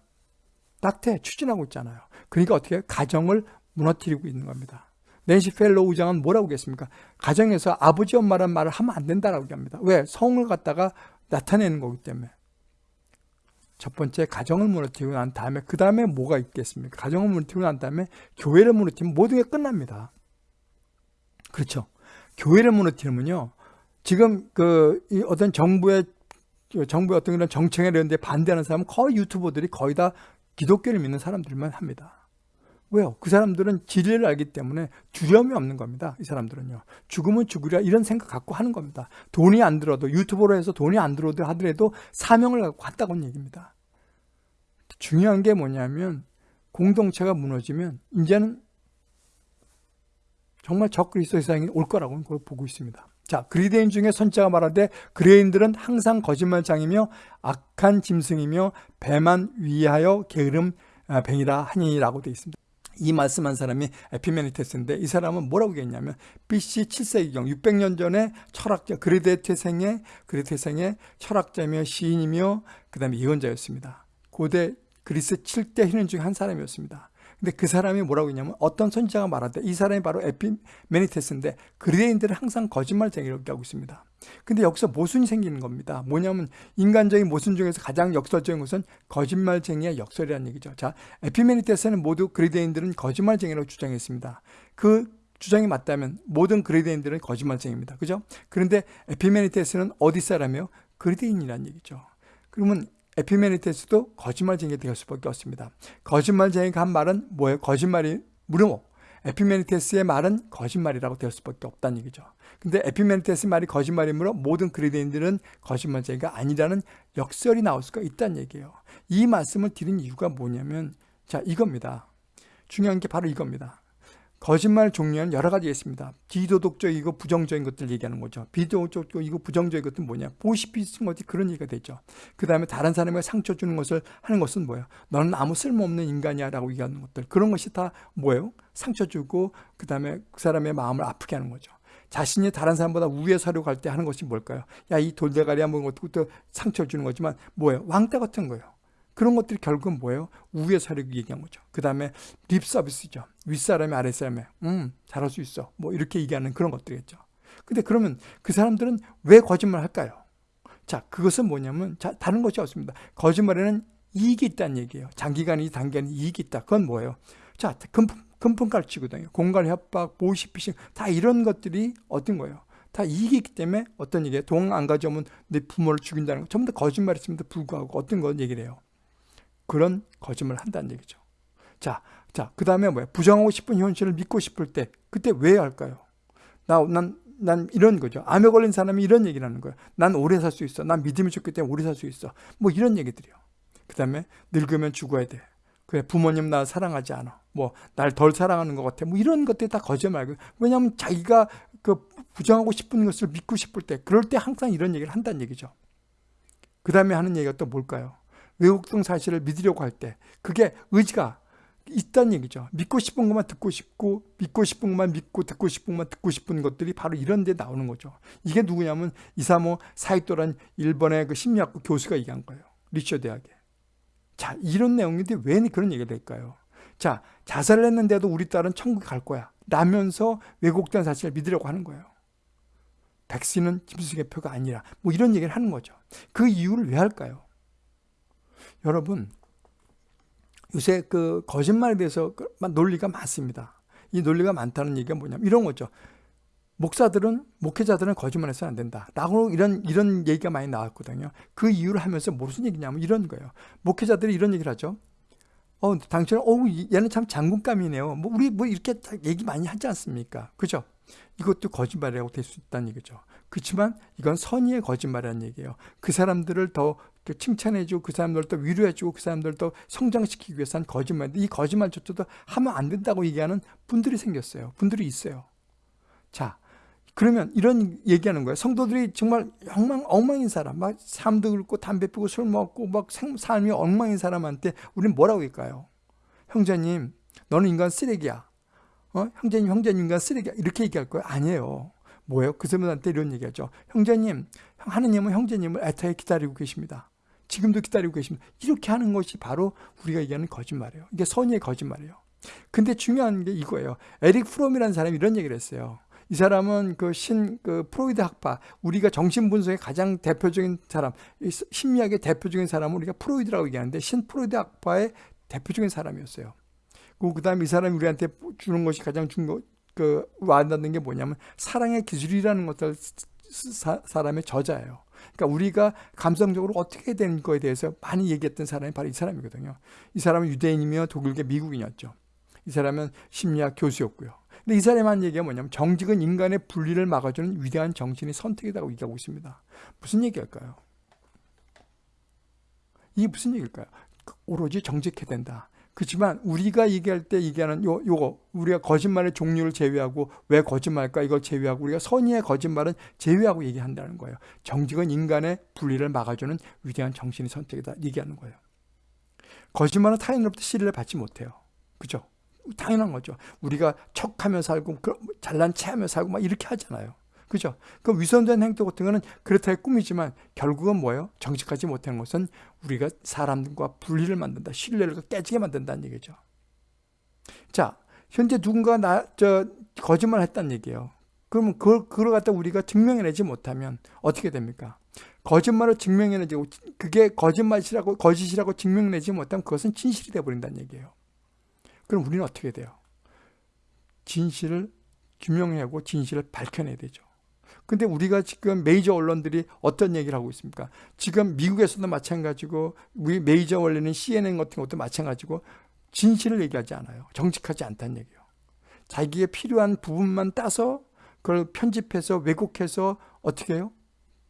낙태 추진하고 있잖아요. 그러니까 어떻게 가정을 무너뜨리고 있는 겁니다. 낸시 펠로시 의장은 뭐라고 했습니까? 가정에서 아버지 엄마란 말을 하면 안 된다라고 합니다. 왜? 성을 갖다가 나타내는 거기 때문에. 첫 번째 가정을 무너뜨리고 난 다음에 그 다음에 뭐가 있겠습니까? 가정을 무너뜨리고 난 다음에 교회를 무너뜨리면 모든 게 끝납니다. 그렇죠. 교회를 무너뜨리면요. 지금 그 어떤 정부의 정부의 어떤 그런 정책에 이런 데 반대하는 사람은 거의 유튜버들이 거의 다 기독교를 믿는 사람들만 합니다. 왜요? 그 사람들은 진리를 알기 때문에 두려움이 없는 겁니다. 이 사람들은요. 죽으면 죽으랴 이런 생각 갖고 하는 겁니다. 돈이 안 들어도 유튜버로 해서 돈이 안 들어도 하더라도 사명을 갖고 왔다고 얘기입니다. 중요한 게 뭐냐면 공동체가 무너지면 이제는 정말 적그리스도 세상이 올 거라고 보고 있습니다. 자, 그리데인 중에 선자가 말하되 그레인들은 항상 거짓말장이며 악한 짐승이며 배만 위하여 게으름 아, 뱅이라 하니라고 되어 있습니다. 이 말씀한 사람이 에피메니테스인데 이 사람은 뭐라고 했냐면 BC 7세기경 600년 전에 철학자 그리데 태생의 그리데 태생의 철학자며 시인이며 그 다음에 예언자였습니다. 고대 그리스 7대 희는 중 한 사람이었습니다. 근데 그 사람이 뭐라고 했냐면 어떤 선지자가 말하되 이 사람이 바로 에피메니테스인데 그리데인들은 항상 거짓말쟁이라고 하고 있습니다. 근데 여기서 모순이 생기는 겁니다. 뭐냐면 인간적인 모순 중에서 가장 역설적인 것은 거짓말쟁이의 역설이라는 얘기죠. 자, 에피메니테스는 모두 그리데인들은 거짓말쟁이라고 주장했습니다. 그 주장이 맞다면 모든 그리데인들은 거짓말쟁이입니다. 그죠? 그런데 에피메니테스는 어디 사람이요? 그리데인이라는 얘기죠. 그러면 에피메니테스도 거짓말쟁이가 될 수밖에 없습니다. 거짓말쟁이가 한 말은 뭐예요? 거짓말이 무르모. 에피메니테스의 말은 거짓말이라고 될 수밖에 없다는 얘기죠. 근데 에피메니테스 말이 거짓말이므로 모든 그리스인들은 거짓말쟁이가 아니라는 역설이 나올 수가 있다는 얘기예요. 이 말씀을 드린 이유가 뭐냐면 자 이겁니다. 중요한 게 바로 이겁니다. 거짓말 종류는 여러 가지 있습니다. 비도덕적이고 부정적인 것들 얘기하는 거죠. 비도덕적이고 부정적인 것은 뭐냐? 보시피 쓴 것이 그런 얘기가 되죠. 그 다음에 다른 사람에게 상처 주는 것을 하는 것은 뭐예요? 너는 아무 쓸모없는 인간이야 라고 얘기하는 것들. 그런 것이 다 뭐예요? 상처 주고 그 다음에 그 사람의 마음을 아프게 하는 거죠. 자신이 다른 사람보다 우위에 서려고 할 때 하는 것이 뭘까요? 야 이 돌대가리 한번 것도 상처 주는 거지만 뭐예요? 왕따 같은 거예요. 그런 것들이 결국은 뭐예요? 우위에 서려고 얘기한 거죠. 그 다음에 립 서비스죠. 윗사람이 아랫사람에 음 잘할 수 있어. 뭐 이렇게 얘기하는 그런 것들이겠죠. 근데 그러면 그 사람들은 왜 거짓말 할까요? 자 그것은 뭐냐면 자, 다른 것이 없습니다. 거짓말에는 이익이 있다는 얘기예요. 장기간이 단기간이 이익이 있다. 그건 뭐예요? 자 금품, 금품 깔치거든요. 공갈 협박, 보시피싱 다 이런 것들이 어떤 거예요? 다 이익이 있기 때문에 어떤 얘기예요? 돈 안 가져오면 내 부모를 죽인다는 거 전부 다 거짓말했음에도 불구하고 어떤 건 얘기를 해요? 그런 거짓말을 한다는 얘기죠. 자, 자, 그 다음에 뭐야? 부정하고 싶은 현실을 믿고 싶을 때, 그때 왜 할까요? 나, 난, 난 이런 거죠. 암에 걸린 사람이 이런 얘기를 하는 거예요. 난 오래 살 수 있어. 난 믿음이 좋기 때문에 오래 살 수 있어. 뭐 이런 얘기들이요. 그 다음에 늙으면 죽어야 돼. 그래, 부모님 나 사랑하지 않아. 뭐, 날 덜 사랑하는 것 같아. 뭐 이런 것들이 다 거짓말이고. 왜냐하면 자기가 그 부정하고 싶은 것을 믿고 싶을 때, 그럴 때 항상 이런 얘기를 한다는 얘기죠. 그 다음에 하는 얘기가 또 뭘까요? 외국동 사실을 믿으려고 할 때 그게 의지가 있다는 얘기죠. 믿고 싶은 것만 듣고 싶고 믿고 싶은 것만 믿고 듣고 싶은 것만 듣고 싶은 것들이 바로 이런 데 나오는 거죠. 이게 누구냐면 이사모 사이토란 일본의 그 심리학과 교수가 얘기한 거예요. 리처 대학에. 자, 이런 내용인데 왜 그런 얘기가 될까요? 자, 자살을 했는데도 우리 딸은 천국에 갈 거야. 라면서 왜곡된 사실을 믿으려고 하는 거예요. 백신은 김수식의 표가 아니라 뭐 이런 얘기를 하는 거죠. 그 이유를 왜 할까요? 여러분 요새 그 거짓말에 대해서 그 논리가 많습니다. 이 논리가 많다는 얘기가 뭐냐면 이런 거죠. 목사들은 목회자들은 거짓말해서는 안 된다. 라고 이런 이런 얘기가 많이 나왔거든요. 그 이유를 하면서 무슨 얘기냐면 이런 거예요. 목회자들이 이런 얘기를 하죠. 어, 당신은 어, 얘는 참 장군감이네요. 뭐 우리 뭐 이렇게 얘기 많이 하지 않습니까? 그죠? 이것도 거짓말이라고 될 수 있다는 얘기죠. 그렇지만 이건 선의의 거짓말이라는 얘기예요. 그 사람들을 더 칭찬해주고 그 사람들을 더 위로해주고 그 사람들을 더 성장시키기 위해서 한 거짓말인데 이 거짓말조차도 하면 안 된다고 얘기하는 분들이 생겼어요. 분들이 있어요. 자, 그러면 이런 얘기하는 거예요. 성도들이 정말 엉망, 엉망인 사람, 막 삶도 긁고 담배 피고 술 먹고 막 삶이 엉망인 사람한테 우리는 뭐라고 할까요? 형제님, 너는 인간 쓰레기야. 어? 형제님, 형제님 인간 쓰레기야. 이렇게 얘기할 거예요? 아니에요. 뭐예요? 그 사람한테 이런 얘기하죠. 형제님, 하느님은 형제님을 애타게 기다리고 계십니다. 지금도 기다리고 계십니다. 이렇게 하는 것이 바로 우리가 얘기하는 거짓말이에요. 이게 선의의 거짓말이에요. 근데 중요한 게 이거예요. 에릭 프롬이라는 사람이 이런 얘기를 했어요. 이 사람은 그 신, 그 프로이드 학파, 우리가 정신분석의 가장 대표적인 사람, 심리학의 대표적인 사람은 우리가 프로이드라고 얘기하는데 신 프로이드 학파의 대표적인 사람이었어요. 그 다음에 이 사람이 우리한테 주는 것이 가장 중요, 그, 와닿는 게 뭐냐면 사랑의 기술이라는 것들 사, 사람의 저자예요. 그러니까 우리가 감성적으로 어떻게 된 거에 대해서 많이 얘기했던 사람이 바로 이 사람이거든요. 이 사람은 유대인이며 독일계 미국인이었죠. 이 사람은 심리학 교수였고요. 근데 이 사람이 한 얘기가 뭐냐면 정직은 인간의 분리를 막아주는 위대한 정신의 선택이라고 얘기하고 있습니다. 무슨 얘기할까요? 이게 무슨 얘기일까요? 오로지 정직해야 된다. 그렇지만 우리가 얘기할 때 얘기하는 요, 요거 우리가 거짓말의 종류를 제외하고 왜 거짓말일까 이걸 제외하고 우리가 선의의 거짓말은 제외하고 얘기한다는 거예요. 정직은 인간의 분리를 막아주는 위대한 정신의 선택이다 얘기하는 거예요. 거짓말은 타인으로부터 신뢰를 받지 못해요. 그죠? 당연한 거죠. 우리가 척하며 살고 잘난 체하며 살고 막 이렇게 하잖아요. 그죠? 그 위선된 행동 같은 거는 그렇다 해 꾸미지만 결국은 뭐예요? 정직하지 못한 것은 우리가 사람과 분리를 만든다. 신뢰를 깨지게 만든다는 얘기죠. 자, 현재 누군가 나, 저, 거짓말 했다는 얘기예요. 그러면 그걸, 그걸 갖다 우리가 증명해내지 못하면 어떻게 됩니까? 거짓말을 증명해내지, 그게 거짓말이라고, 거짓이라고 증명내지 못하면 그것은 진실이 되어버린다는 얘기예요. 그럼 우리는 어떻게 돼요? 진실을 규명하고 진실을 밝혀내야 되죠. 근데 우리가 지금 메이저 언론들이 어떤 얘기를 하고 있습니까? 지금 미국에서도 마찬가지고 우리 메이저 원래는 CNN 같은 것도 마찬가지고 진실을 얘기하지 않아요. 정직하지 않다는 얘기예요. 자기에 필요한 부분만 따서 그걸 편집해서 왜곡해서 어떻게 해요?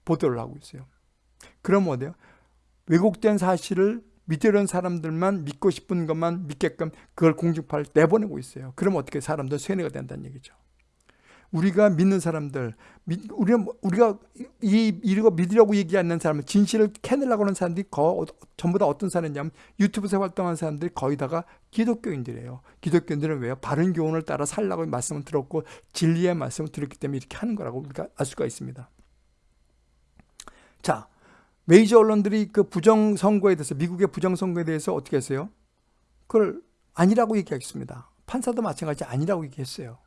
보도를 하고 있어요. 그럼 어때요? 왜곡된 사실을 믿으려는 사람들만 믿고 싶은 것만 믿게끔 그걸 공중파를 내보내고 있어요. 그럼 어떻게 사람들 쇠뇌가 된다는 얘기죠. 우리가 믿는 사람들, 우리가, 우리가 이, 이거 믿으려고 얘기하는 사람을 진실을 캐내려고 하는 사람들이 거, 전부 다 어떤 사람이냐면 유튜브에서 활동하는 사람들이 거의 다가 기독교인들이에요. 기독교인들은 왜요? 바른 교훈을 따라 살라고 말씀을 들었고 진리의 말씀을 들었기 때문에 이렇게 하는 거라고 우리가 알 수가 있습니다. 자, 메이저 언론들이 그 부정 선거에 대해서 미국의 부정 선거에 대해서 어떻게 했어요? 그걸 아니라고 얘기하겠습니다. 판사도 마찬가지 아니라고 얘기했어요.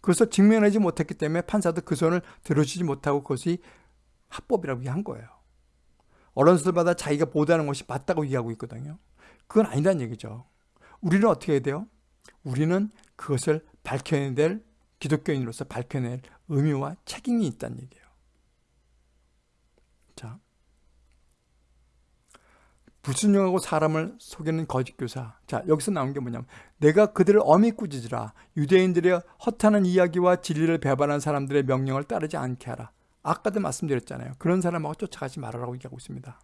그래서 증명하지 못했기 때문에 판사도 그 손을 들어주지 못하고 그것이 합법이라고 얘기한 거예요. 언론들마다 자기가 보도하는 것이 맞다고 얘기하고 있거든요. 그건 아니란 얘기죠. 우리는 어떻게 해야 돼요? 우리는 그것을 될 기독교인으로서 밝혀낼 의미와 책임이 있다는 얘기예요. 자, 불순종하고 사람을 속이는 거짓 교사. 자, 여기서 나온 게 뭐냐면 내가 그들을 어미 꾸짖으라. 유대인들의 허탄한 이야기와 진리를 배반한 사람들의 명령을 따르지 않게 하라. 아까도 말씀드렸잖아요. 그런 사람하고 쫓아가지 말아라고 얘기하고 있습니다.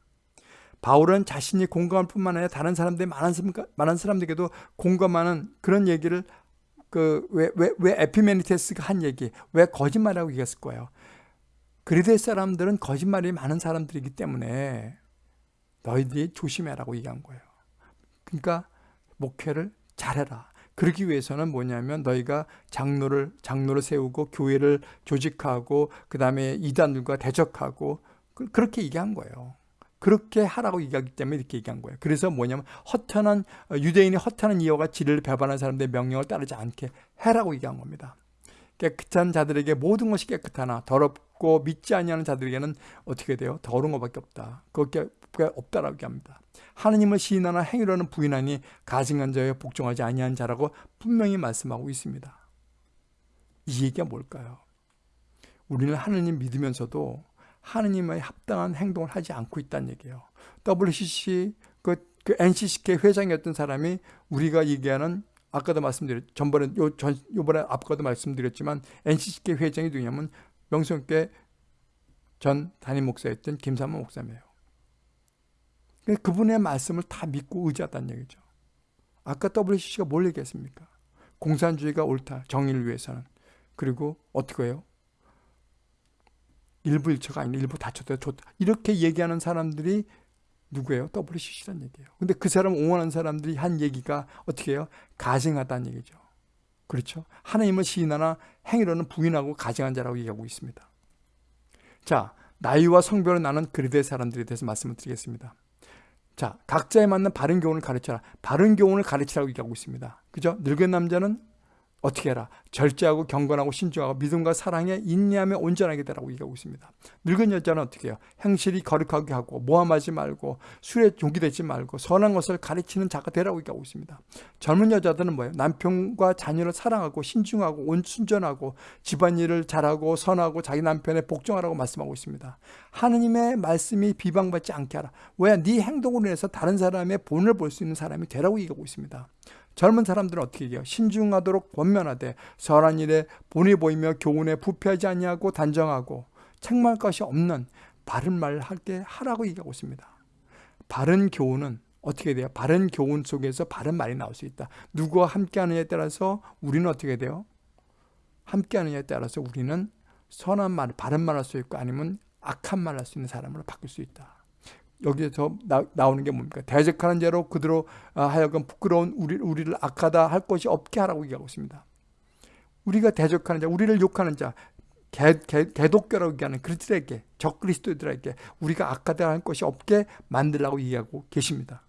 바울은 자신이 공감할 뿐만 아니라 다른 사람들이 많은, 많은 사람들에게도 공감하는 그런 얘기를 그 왜 왜 왜 에피메니테스가 한 얘기 왜 거짓말이라고 얘기했을 거예요. 그리스의 사람들은 거짓말이 많은 사람들이기 때문에 너희들이 조심해라고 얘기한 거예요. 그러니까 목회를 잘해라. 그러기 위해서는 뭐냐면 너희가 장로를 장로를 세우고 교회를 조직하고 그 다음에 이단들과 대적하고 그, 그렇게 얘기한 거예요. 그렇게 하라고 얘기하기 때문에 이렇게 얘기한 거예요. 그래서 뭐냐면 허탄한 유대인이 허탄한 이유가 진리를 배반한 사람들의 명령을 따르지 않게 해라고 얘기한 겁니다. 깨끗한 자들에게 모든 것이 깨끗하나 더럽고 믿지 아니하는 자들에게는 어떻게 돼요? 더러운 것밖에 없다. 그게 없다라고 합니다. 하느님을 시인하나 행위로는 부인하니 가증한 자에 복종하지 아니한 자라고 분명히 말씀하고 있습니다. 이 얘기가 뭘까요? 우리는 하느님 믿으면서도 하느님의 합당한 행동을 하지 않고 있다는 얘기예요. WCC 그, 그 NCCK 회장이었던 사람이 우리가 얘기하는 아까도 말씀드렸 전번에 요, 전, 요번에 아까도 말씀드렸지만 NCCK 회장이 누구냐면 명성교회 전 담임 목사였던 김삼모 목사님이에요. 그분의 말씀을 다 믿고 의지하다는 얘기죠. 아까 WCC가 뭘 얘기했습니까? 공산주의가 옳다. 정의를 위해서는. 그리고 어떻게 해요? 일부 일처가 아니라 일부 다쳐도 좋다. 이렇게 얘기하는 사람들이 누구예요? WCC란 얘기예요. 근데 그 사람 옹호하는 사람들이 한 얘기가 어떻게 해요? 가증하다는 얘기죠. 그렇죠? 하나님을 시인하나 행위로는 부인하고 가증한 자라고 얘기하고 있습니다. 자, 나이와 성별을 나는 그리스의 사람들에 대해서 말씀을 드리겠습니다. 자, 각자에 맞는 바른 교훈을 가르쳐라. 바른 교훈을 가르치라고 얘기하고 있습니다. 그죠? 늙은 남자는 어떻게 해라? 절제하고 경건하고 신중하고 믿음과 사랑에 인내하며 온전하게 되라고 얘기하고 있습니다. 늙은 여자는 어떻게 해요? 행실이 거룩하게 하고 모함하지 말고 술에 종기 되지 말고 선한 것을 가르치는 자가 되라고 얘기하고 있습니다. 젊은 여자들은 뭐예요? 남편과 자녀를 사랑하고 신중하고 온순전하고 집안일을 잘하고 선하고 자기 남편에 복종하라고 말씀하고 있습니다. 하느님의 말씀이 비방받지 않게 하라. 왜? 네 행동으로 인해서 다른 사람의 본을 볼 수 있는 사람이 되라고 얘기하고 있습니다. 젊은 사람들은 어떻게 얘기해요? 신중하도록 권면하되 선한 일에 본이 보이며 교훈에 부패하지 아니하고 단정하고 책망할 것이 없는 바른 말을 할게 하라고 얘기하고 있습니다. 바른 교훈은 어떻게 돼요? 바른 교훈 속에서 바른 말이 나올 수 있다. 누구와 함께 하느냐에 따라서 우리는 어떻게 돼요? 함께 하느냐에 따라서 우리는 선한 말, 바른 말 할 수 있고 아니면 악한 말 할 수 있는 사람으로 바뀔 수 있다. 여기서 나, 오는게 뭡니까? 대적하는 죄로 그대로 아, 하여금 부끄러운 우리, 우리를 악하다 할 것이 없게 하라고 얘기하고 있습니다. 우리가 대적하는 자, 우리를 욕하는 자, 개, 개, 개독교라고 얘기하는 그리스도에게, 적그리스도들에게 우리가 악하다 할 것이 없게 만들라고 얘기하고 계십니다.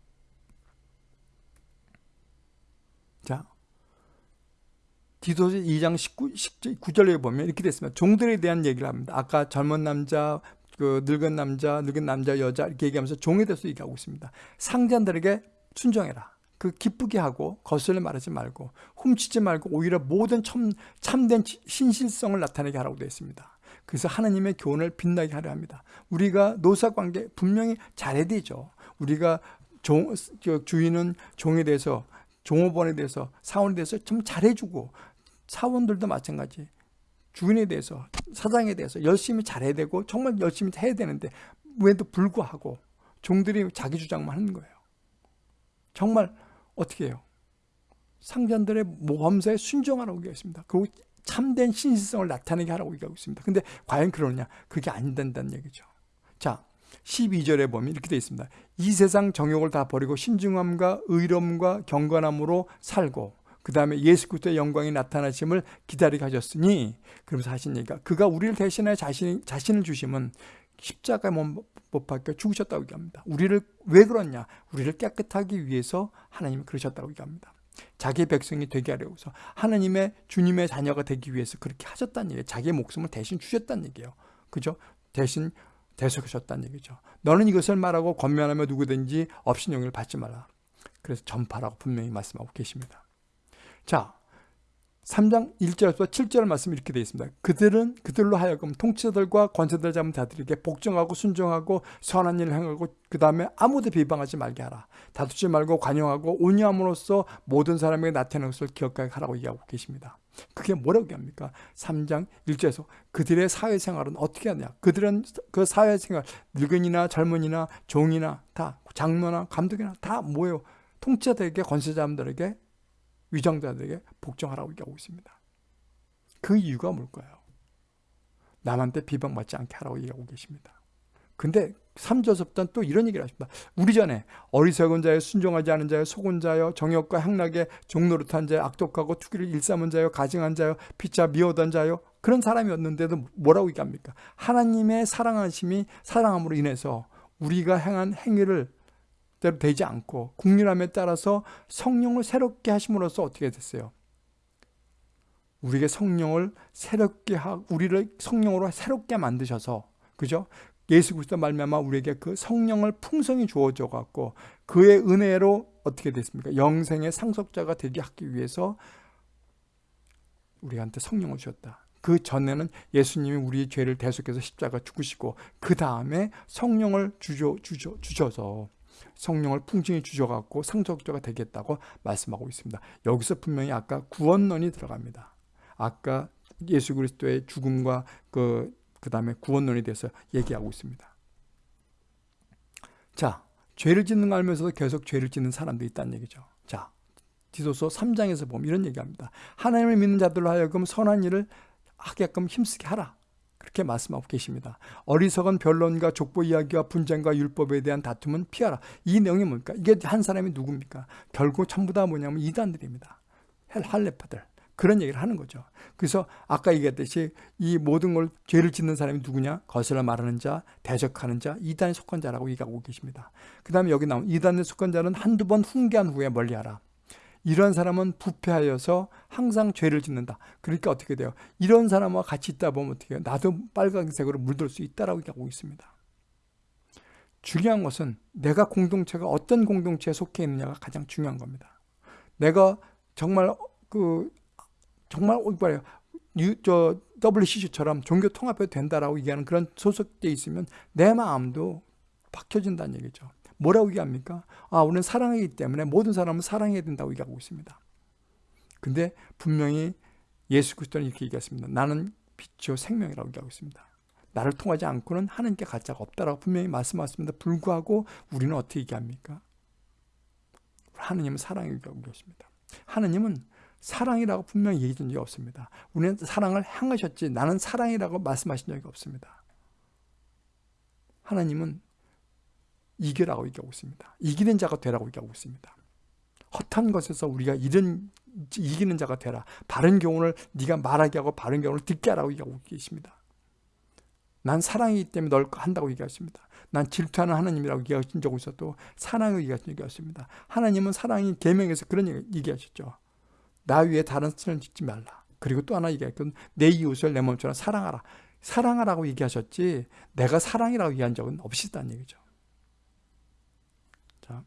자, 디도서 2장 19, 19절에 보면 이렇게 됐습니다. 종들에 대한 얘기를 합니다. 아까 젊은 남자, 그 늙은 남자, 늙은 남자, 여자 이렇게 얘기하면서 종에 대해서 얘기하고 있습니다. 상자들에게 순종해라. 그 기쁘게 하고 거슬려 말하지 말고 훔치지 말고 오히려 모든 참, 참된 신실성을 나타내게 하라고 되어 있습니다. 그래서 하나님의 교훈을 빛나게 하려 합니다. 우리가 노사관계 분명히 잘해야 되죠. 우리가 종, 주인은 종에 대해서 종업원에 대해서 사원에 대해서 좀 잘해주고 사원들도 마찬가지 주인에 대해서 사장에 대해서 열심히 잘해야 되고 정말 열심히 해야 되는데 왜도 불구하고 종들이 자기 주장만 하는 거예요. 정말 어떻게 해요? 상전들의 모험사에 순종하라고 얘기했습니다. 그리고 참된 신실성을 나타내게 하라고 얘기하고 있습니다. 근데 과연 그러냐? 그게 안 된다는 얘기죠. 자, 12절에 보면 이렇게 되어 있습니다. 이 세상 정욕을 다 버리고 신중함과 의로움과 경건함으로 살고 그 다음에 예수 그리스도의 영광이 나타나심을 기다리게 하셨으니 그러면서 하신 얘기가 그가 우리를 대신하여 자신, 자신을 주심은 십자가에 못 박혀 죽으셨다고 얘기합니다. 우리를 왜 그렇냐? 우리를 깨끗하기 위해서 하나님이 그러셨다고 얘기합니다. 자기 백성이 되게 하려고서 하나님의 주님의 자녀가 되기 위해서 그렇게 하셨다는 얘기예요. 자기의 목숨을 대신 주셨다는 얘기예요. 그죠? 대신 대속하셨다는 얘기죠. 너는 이것을 말하고 권면하며 누구든지 업신용을 받지 말라. 그래서 전파라고 분명히 말씀하고 계십니다. 자, 3장 1절에서 7절 말씀 이렇게 되어 있습니다. 그들은 그들로 하여금 통치자들과 권세들 잡은 자들에게 복종하고 순종하고 선한 일을 행하고 그 다음에 아무도 비방하지 말게 하라. 다투지 말고 관용하고 온유함으로써 모든 사람에게 나타내는 것을 기억하게 하라고 얘기하고 계십니다. 그게 뭐라고 얘기합니까? 3장 1절에서 그들의 사회생활은 어떻게 하냐? 그들은 그 사회생활 늙은이나 젊은이나 종이나 다 장로나 감독이나 다 뭐예요? 통치자들에게 권세자들에게 위장자들에게 복종하라고 얘기하고 있습니다. 그 이유가 뭘까요? 남한테 비방받지 않게 하라고 얘기하고 계십니다. 근데 3절서부터는 또 이런 얘기를 하십니다. 우리 전에 어리석은 자여 순종하지 않은 자여 속은 자여 정욕과 향락에 종노릇한 자여 악독하고 투기를 일삼은 자여 가증한 자여 피차 미워던 자여 그런 사람이었는데도 뭐라고 얘기합니까? 하나님의 사랑하심이 사랑함으로 인해서 우리가 행한 행위를 대로 되지 않고 국률함에 따라서 성령을 새롭게 하심으로써 어떻게 됐어요? 우리에게 성령을 새롭게 하 우리를 성령으로 새롭게 만드셔서 그죠? 예수 그리스도 말미암아 우리에게 그 성령을 풍성히 주어져 갖고 그의 은혜로 어떻게 됐습니까? 영생의 상속자가 되게 하기 위해서 우리한테 성령을 주셨다. 그 전에는 예수님이 우리의 죄를 대속해서 십자가 죽으시고 그 다음에 성령을 주셔, 주셔, 주셔서 성령을 풍성히 주셔갖고 상속자가 되겠다고 말씀하고 있습니다. 여기서 분명히 아까 구원론이 들어갑니다. 아까 예수 그리스도의 죽음과 그, 그 다음에 구원론에 대해서 얘기하고 있습니다. 자, 죄를 짓는 걸 알면서도 계속 죄를 짓는 사람도 있다는 얘기죠. 자, 디도서 3장에서 보면 이런 얘기합니다. 하나님을 믿는 자들로 하여금 선한 일을 하게끔 힘쓰게 하라. 그렇게 말씀하고 계십니다. 어리석은 변론과 족보 이야기와 분쟁과 율법에 대한 다툼은 피하라. 이 내용이 뭡니까? 이게 한 사람이 누굽니까? 결국 전부 다 뭐냐면 이단들입니다. 할레파들. 그런 얘기를 하는 거죠. 그래서 아까 얘기했듯이 이 모든 걸 죄를 짓는 사람이 누구냐? 거슬러 말하는 자, 대적하는 자, 이단에 속한 자라고 얘기하고 계십니다. 그 다음에 여기 나온 이단에 속한 자는 한두 번 훈계한 후에 멀리하라. 이런 사람은 부패하여서 항상 죄를 짓는다. 그러니까 어떻게 돼요? 이런 사람과 같이 있다 보면 어떻게 해요? 나도 빨간색으로 물들 수 있다라고 얘기하고 있습니다. 중요한 것은 내가 공동체가 어떤 공동체에 속해 있느냐가 가장 중요한 겁니다. 내가 정말 그 정말 뭐예요? 저 WCC처럼 종교 통합해도 된다라고 얘기하는 그런 소속돼 있으면 내 마음도 박혀진다는 얘기죠. 뭐라고 얘기합니까? 아, 우리는 사랑하기 때문에 모든 사람은 사랑해야 된다고 얘기하고 있습니다. 근데 분명히 예수 그리스도는 이렇게 얘기했습니다. 나는 빛이요 생명이라고 얘기하고 있습니다. 나를 통하지 않고는 하나님께 가짜가 없다라고 분명히 말씀하셨습니다. 불구하고 우리는 어떻게 얘기합니까? 하느님은 사랑이라고 얘기하십니다. 하느님은 사랑이라고 분명히 얘기해 준 적이 없습니다. 우리는 사랑을 향하셨지 나는 사랑이라고 말씀하신 적이 없습니다. 하나님은 이겨라고 얘기하고 있습니다. 이기는 자가 되라고 얘기하고 있습니다. 헛한 것에서 우리가 이런 이기는 자가 되라. 바른 교훈을 네가 말하게 하고 바른 교훈을 듣게 하라고 얘기하고 계십니다. 난 사랑이기 때문에 널 한다고 얘기하십니다. 난 질투하는 하나님이라고 얘기하신 적이 있어도 사랑을 없습니다. 하나님은 사랑이 계명에서 그런 얘기하셨죠. 나 위에 다른 신을 짓지 말라. 그리고 또 하나 얘기했건 내 이웃을 내 몸처럼 사랑하라. 사랑하라고 얘기하셨지 내가 사랑이라고 얘기한 적은 없으시다는 얘기죠. 자,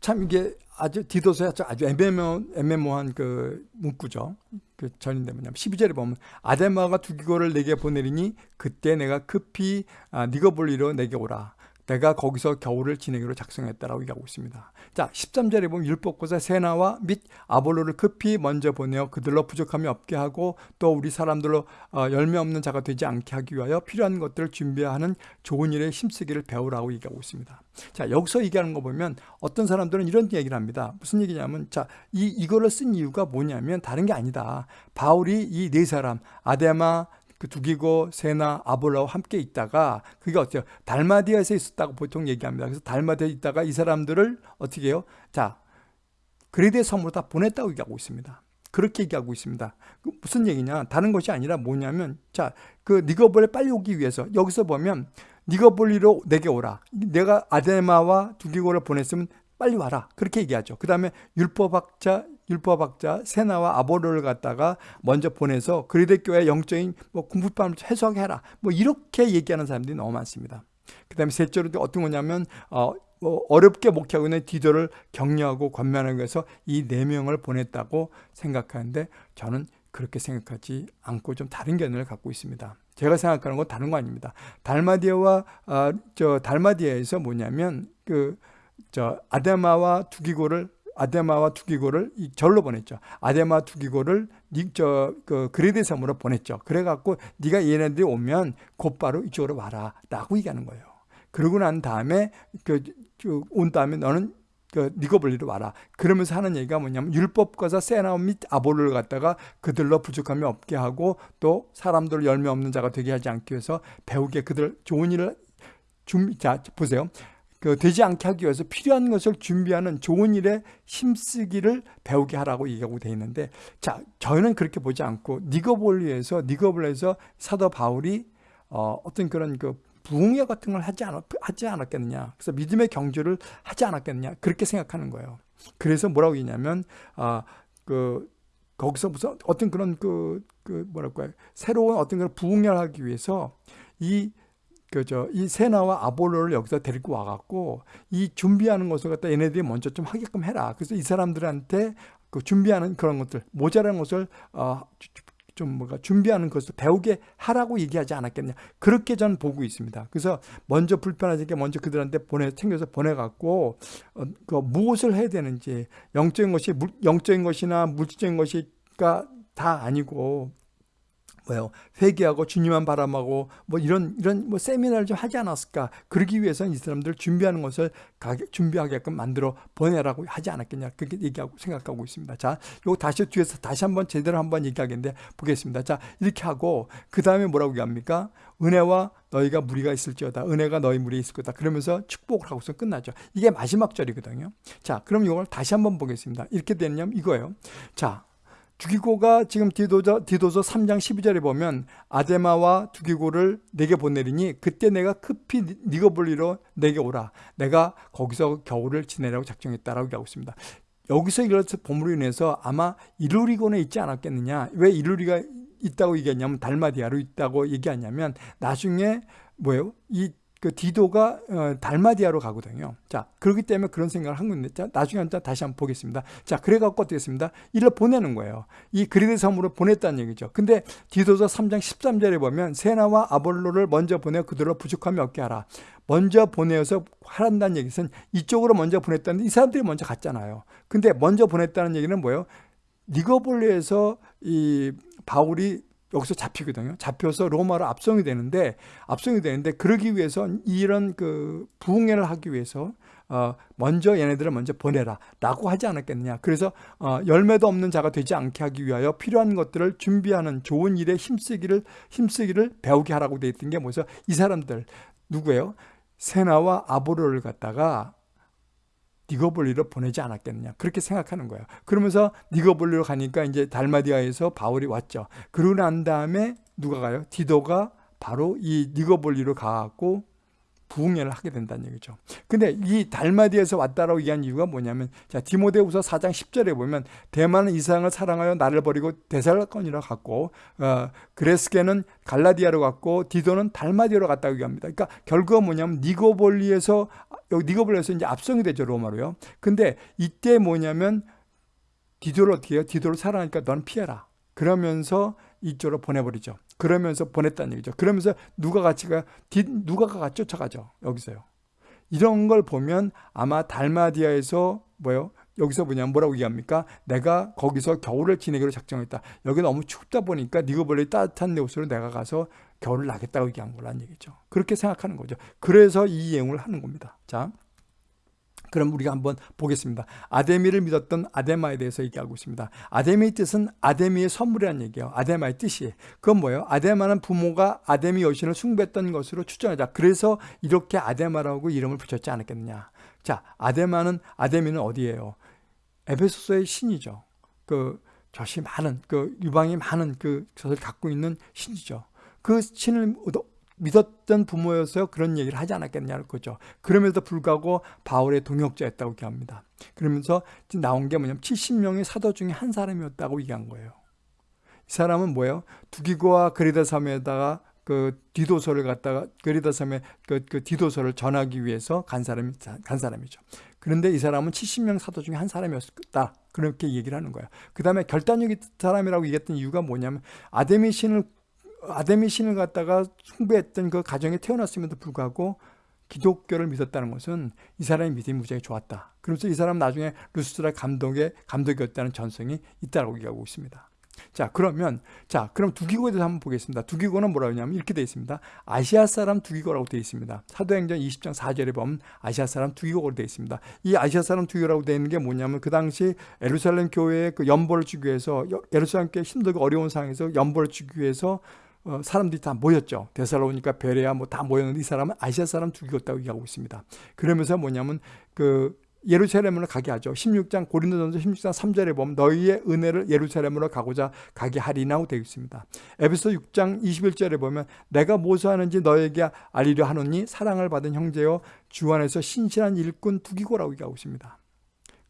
참 이게 아주 디도서에 아주 애매모, 애매모한 그 문구죠. 그 전인데 뭐냐면 12절에 보면 아데마가 두기고를 내게 보내리니 그때 내가 급히 아, 니거볼리로 내게 오라. 내가 거기서 겨울을 지내기로 작성했다라고 얘기하고 있습니다. 자, 13절에 보면 율법고사 세나와 및 아볼로를 급히 먼저 보내어 그들로 부족함이 없게 하고 또 우리 사람들로 어, 열매 없는 자가 되지 않게 하기 위하여 필요한 것들을 준비하는 좋은 일에 힘쓰기를 배우라고 얘기하고 있습니다. 자, 여기서 얘기하는 거 보면 어떤 사람들은 이런 얘기를 합니다. 무슨 얘기냐면 자, 이 이거를 쓴 이유가 뭐냐면 다른 게 아니다. 바울이 이 네 사람 아데마 그 두기고 세나 아볼라와 함께 있다가 그게 어때요? 달마디아에서 있었다고 보통 얘기합니다. 그래서 달마디아에 있다가 이 사람들을 어떻게 해요? 자, 그레데 섬으로 다 보냈다고 얘기하고 있습니다. 그렇게 얘기하고 있습니다. 그 무슨 얘기냐? 다른 것이 아니라 뭐냐면 자, 그 니거볼에 빨리 오기 위해서 여기서 보면 니거볼리로 내게 오라. 내가 아데마와 두기고를 보냈으면 빨리 와라. 그렇게 얘기하죠. 그 다음에 율법학자, 율법학자 세나와 아보로를 갖다가 먼저 보내서 그리대 교회 영적인 뭐 공부방을 해석해라. 뭐 이렇게 얘기하는 사람들이 너무 많습니다. 그 다음에 셋째로 어떤 거냐면 어, 뭐 어렵게 목회하고 있는 디도를 격려하고 권면하기 위해서 이 네 명을 보냈다고 생각하는데 저는 그렇게 생각하지 않고 좀 다른 견해를 갖고 있습니다. 제가 생각하는 건 다른 거 아닙니다. 달마디아와 어, 저 달마디아에서 뭐냐면 그 저 아데마와 두기고를 아데마와 두기고를 이 절로 보냈죠. 아데마 두기고를 저그 그레데 섬으로 보냈죠. 그래갖고 네가 얘네들이 오면 곧바로 이쪽으로 와라라고 얘기하는 거예요. 그러고 난 다음에 그온 그 다음에 너는 그 니거블리로 와라. 그러면서 하는 얘기가 뭐냐면 율법과사 세나 및 아볼을 갖다가 그들로 부족함이 없게 하고 또 사람들 열매 없는 자가 되게 하지 않기 위해서 배우게 그들 좋은 일을 준비 자 보세요. 그 되지 않게 하기 위해서 필요한 것을 준비하는 좋은 일에 힘쓰기를 배우게 하라고 얘기하고 되어 있는데 자 저희는 그렇게 보지 않고 니거볼리에서 니거볼에서 사도 바울이 어, 어떤 그런 그 부흥회 같은 걸 하지, 않았, 하지 않았겠느냐. 그래서 믿음의 경주를 하지 않았겠느냐. 그렇게 생각하는 거예요. 그래서 뭐라고 했냐면 아, 그 거기서 무슨 어떤 그런 그, 그 뭐랄까요. 새로운 어떤 그런 부흥회를 하기 위해서 이 그저 이 세나와 아볼로를 여기서 데리고 와갖고 이 준비하는 것을 갖다 얘네들이 먼저 좀 하게끔 해라. 그래서 이 사람들한테 그 준비하는 그런 것들 모자란 것을 어, 좀 뭐가 준비하는 것을 배우게 하라고 얘기하지 않았겠냐 그렇게 저는 보고 있습니다. 그래서 먼저 불편하게 먼저 그들한테 보내 챙겨서 보내갖고 어, 그 무엇을 해야 되는지 영적인 것이 물, 영적인 것이나 물질적인 것이가 다 아니고 뭐요? 회개하고 주님만 바람하고 뭐 이런 이런 뭐 세미나를 좀 하지 않았을까? 그러기 위해서는 이 사람들 준비하는 것을 준비하게끔 만들어 보내라고 하지 않았겠냐? 그렇게 얘기하고 생각하고 있습니다. 자 요거 다시 뒤에서 다시 한번 제대로 한번 얘기하겠는데 보겠습니다. 자 이렇게 하고 그 다음에 뭐라고 얘기합니까? 은혜와 너희가 무리가 있을지어다. 은혜가 너희 무리에 있을 거다. 그러면서 축복을 하고서 끝나죠. 이게 마지막 절이거든요. 자 그럼 이걸 다시 한번 보겠습니다. 이렇게 되냐면 이거예요. 자 두기고가 지금 디도서, 디도서 3장 12절에 보면 아데마와 두기고를 내게 보내리니 그때 내가 급히 니거볼리로 내게 오라. 내가 거기서 겨울을 지내라고 작정했다라고 얘기하고 있습니다. 여기서 이런 보물로 인해서 아마 이루리고는 있지 않았겠느냐. 왜 이루리가 있다고 얘기했냐면 달마디아로 있다고 얘기하냐면 나중에 뭐예요? 이 그 디도가 어, 달마디아로 가거든요. 자, 그렇기 때문에 그런 생각을 한 건데, 자, 나중에 한번 다시 한번 보겠습니다. 자, 그래갖고 어떻게 했습니다? 이를 보내는 거예요. 이 그리드 섬으로 보냈다는 얘기죠. 근데 디도서 3장 13절에 보면 세나와 아볼로를 먼저 보내 그들로 부족함이 없게 하라. 먼저 보내어서 하란다는 얘기는 이쪽으로 먼저 보냈다는데 이 사람들이 먼저 갔잖아요. 근데 먼저 보냈다는 얘기는 뭐예요? 니거볼리에서 이 바울이 여기서 잡히거든요. 잡혀서 로마로 압송이 되는데 압송이 되는데 그러기 위해서 이런 그 부흥회를 하기 위해서 어 먼저 얘네들을 먼저 보내라라고 하지 않았겠느냐. 그래서 어 열매도 없는 자가 되지 않게 하기 위하여 필요한 것들을 준비하는 좋은 일에 힘쓰기를 힘쓰기를 배우게 하라고 돼 있던 게 뭐죠? 이 사람들 누구예요? 세나와 아보로를 갖다가 니거볼리로 보내지 않았겠느냐 그렇게 생각하는 거예요. 그러면서 니거볼리로 가니까 이제 달마디아에서 바울이 왔죠. 그러고 난 다음에 누가 가요? 디도가 바로 이 니거볼리로 가갖고 부흥회를 하게 된다는 얘기죠. 근데 이 달마디에서 왔다라고 얘기한 이유가 뭐냐면 자 디모데후서 4장 10절에 보면 대만은 이상을 사랑하여 나를 버리고 데살건이라 갔고 어, 그레스게는 갈라디아로 갔고 디도는 달마디아로 갔다고 얘기합니다. 그러니까 결국은 뭐냐면 니고볼리에서 여기 니고볼리에서 이제 압송이 되죠 로마로요. 근데 이때 뭐냐면 디도를 어떻게 해요? 디도를 사랑하니까 넌 피해라. 그러면서 이쪽으로 보내버리죠. 그러면서 보냈다는 얘기죠. 그러면서 누가 같이 가, 누가가 같이 쫓아가죠. 여기서요. 이런 걸 보면 아마 달마디아에서 뭐요? 여기서 뭐냐 뭐라고 얘기합니까? 내가 거기서 겨울을 지내기로 작정했다. 여기 너무 춥다 보니까 니거벌리 따뜻한 내 옷으로 내가 가서 겨울을 나겠다고 얘기한 거란 얘기죠. 그렇게 생각하는 거죠. 그래서 이 예언을 하는 겁니다. 자. 그럼 우리가 한번 보겠습니다. 아데미를 믿었던 아데마에 대해서 얘기하고 있습니다. 아데미의 뜻은 아데미의 선물이라는 얘기예요. 아데마의 뜻이. 그건 뭐예요? 아데마는 부모가 아데미 여신을 숭배했던 것으로 추정하자. 그래서 이렇게 아데마라고 이름을 붙였지 않았겠느냐. 자, 아데마는 아데미는 어디예요? 에베소서의 신이죠. 그 젖이 많은 그 유방이 많은 그 젖을 갖고 있는 신이죠. 그 신을 믿었던 부모여서 그런 얘기를 하지 않았겠냐는 거죠. 그럼에도 불구하고 바울의 동역자였다고 얘기합니다. 그러면서 나온 게 뭐냐면 70명의 사도 중에 한 사람이었다고 얘기한 거예요. 이 사람은 뭐예요? 두기고와 그리다 섬에다가 그 디도서를 갖다가 그리다 섬에 그, 그 디도서를 전하기 위해서 간 사람이 간 사람이죠. 그런데 이 사람은 70명 사도 중에 한 사람이었다. 그렇게 얘기를 하는 거예요. 그 다음에 결단력 있는 사람이라고 얘기했던 이유가 뭐냐면 아데미 신을 아데미 신을 갖다가 숭배했던 그 가정에 태어났음에도 불구하고 기독교를 믿었다는 것은 이 사람의 믿음이 무지하게 좋았다. 그러면서 이 사람 나중에 루스트라 감독의 감독이었다는 전성이 있다고 얘기하고 있습니다. 자 그러면 자 그럼 두기고에 대해서 한번 보겠습니다. 두기고는 뭐라고 하냐면 이렇게 되어 있습니다. 아시아 사람 두기고라고 되어 있습니다. 사도행전 20장 4절에 보면 아시아 사람 두기고로 되어 있습니다. 이 아시아 사람 두기고라고 되어 있는 게 뭐냐면 그 당시 에루살렘 교회에 그 연보를 주기 위해서 예루살렘 교회 힘들고 어려운 상황에서 연보를 주기 위해서 어, 사람들이 다 모였죠. 데살로니까 베레아 뭐 다 모였는데 이 사람은 아시아 사람 죽이었다고 얘기하고 있습니다. 그러면서 뭐냐면 그 예루살렘으로 가게 하죠. 16장 고린도전서 16장 3절에 보면 너희의 은혜를 예루살렘으로 가고자 가게 하리나고 되어 있습니다. 에베소 6장 21절에 보면 내가 무엇을 하는지 너에게 알리려 하노니 사랑을 받은 형제여 주 안에서 신실한 일꾼 두기고라고 얘기하고 있습니다.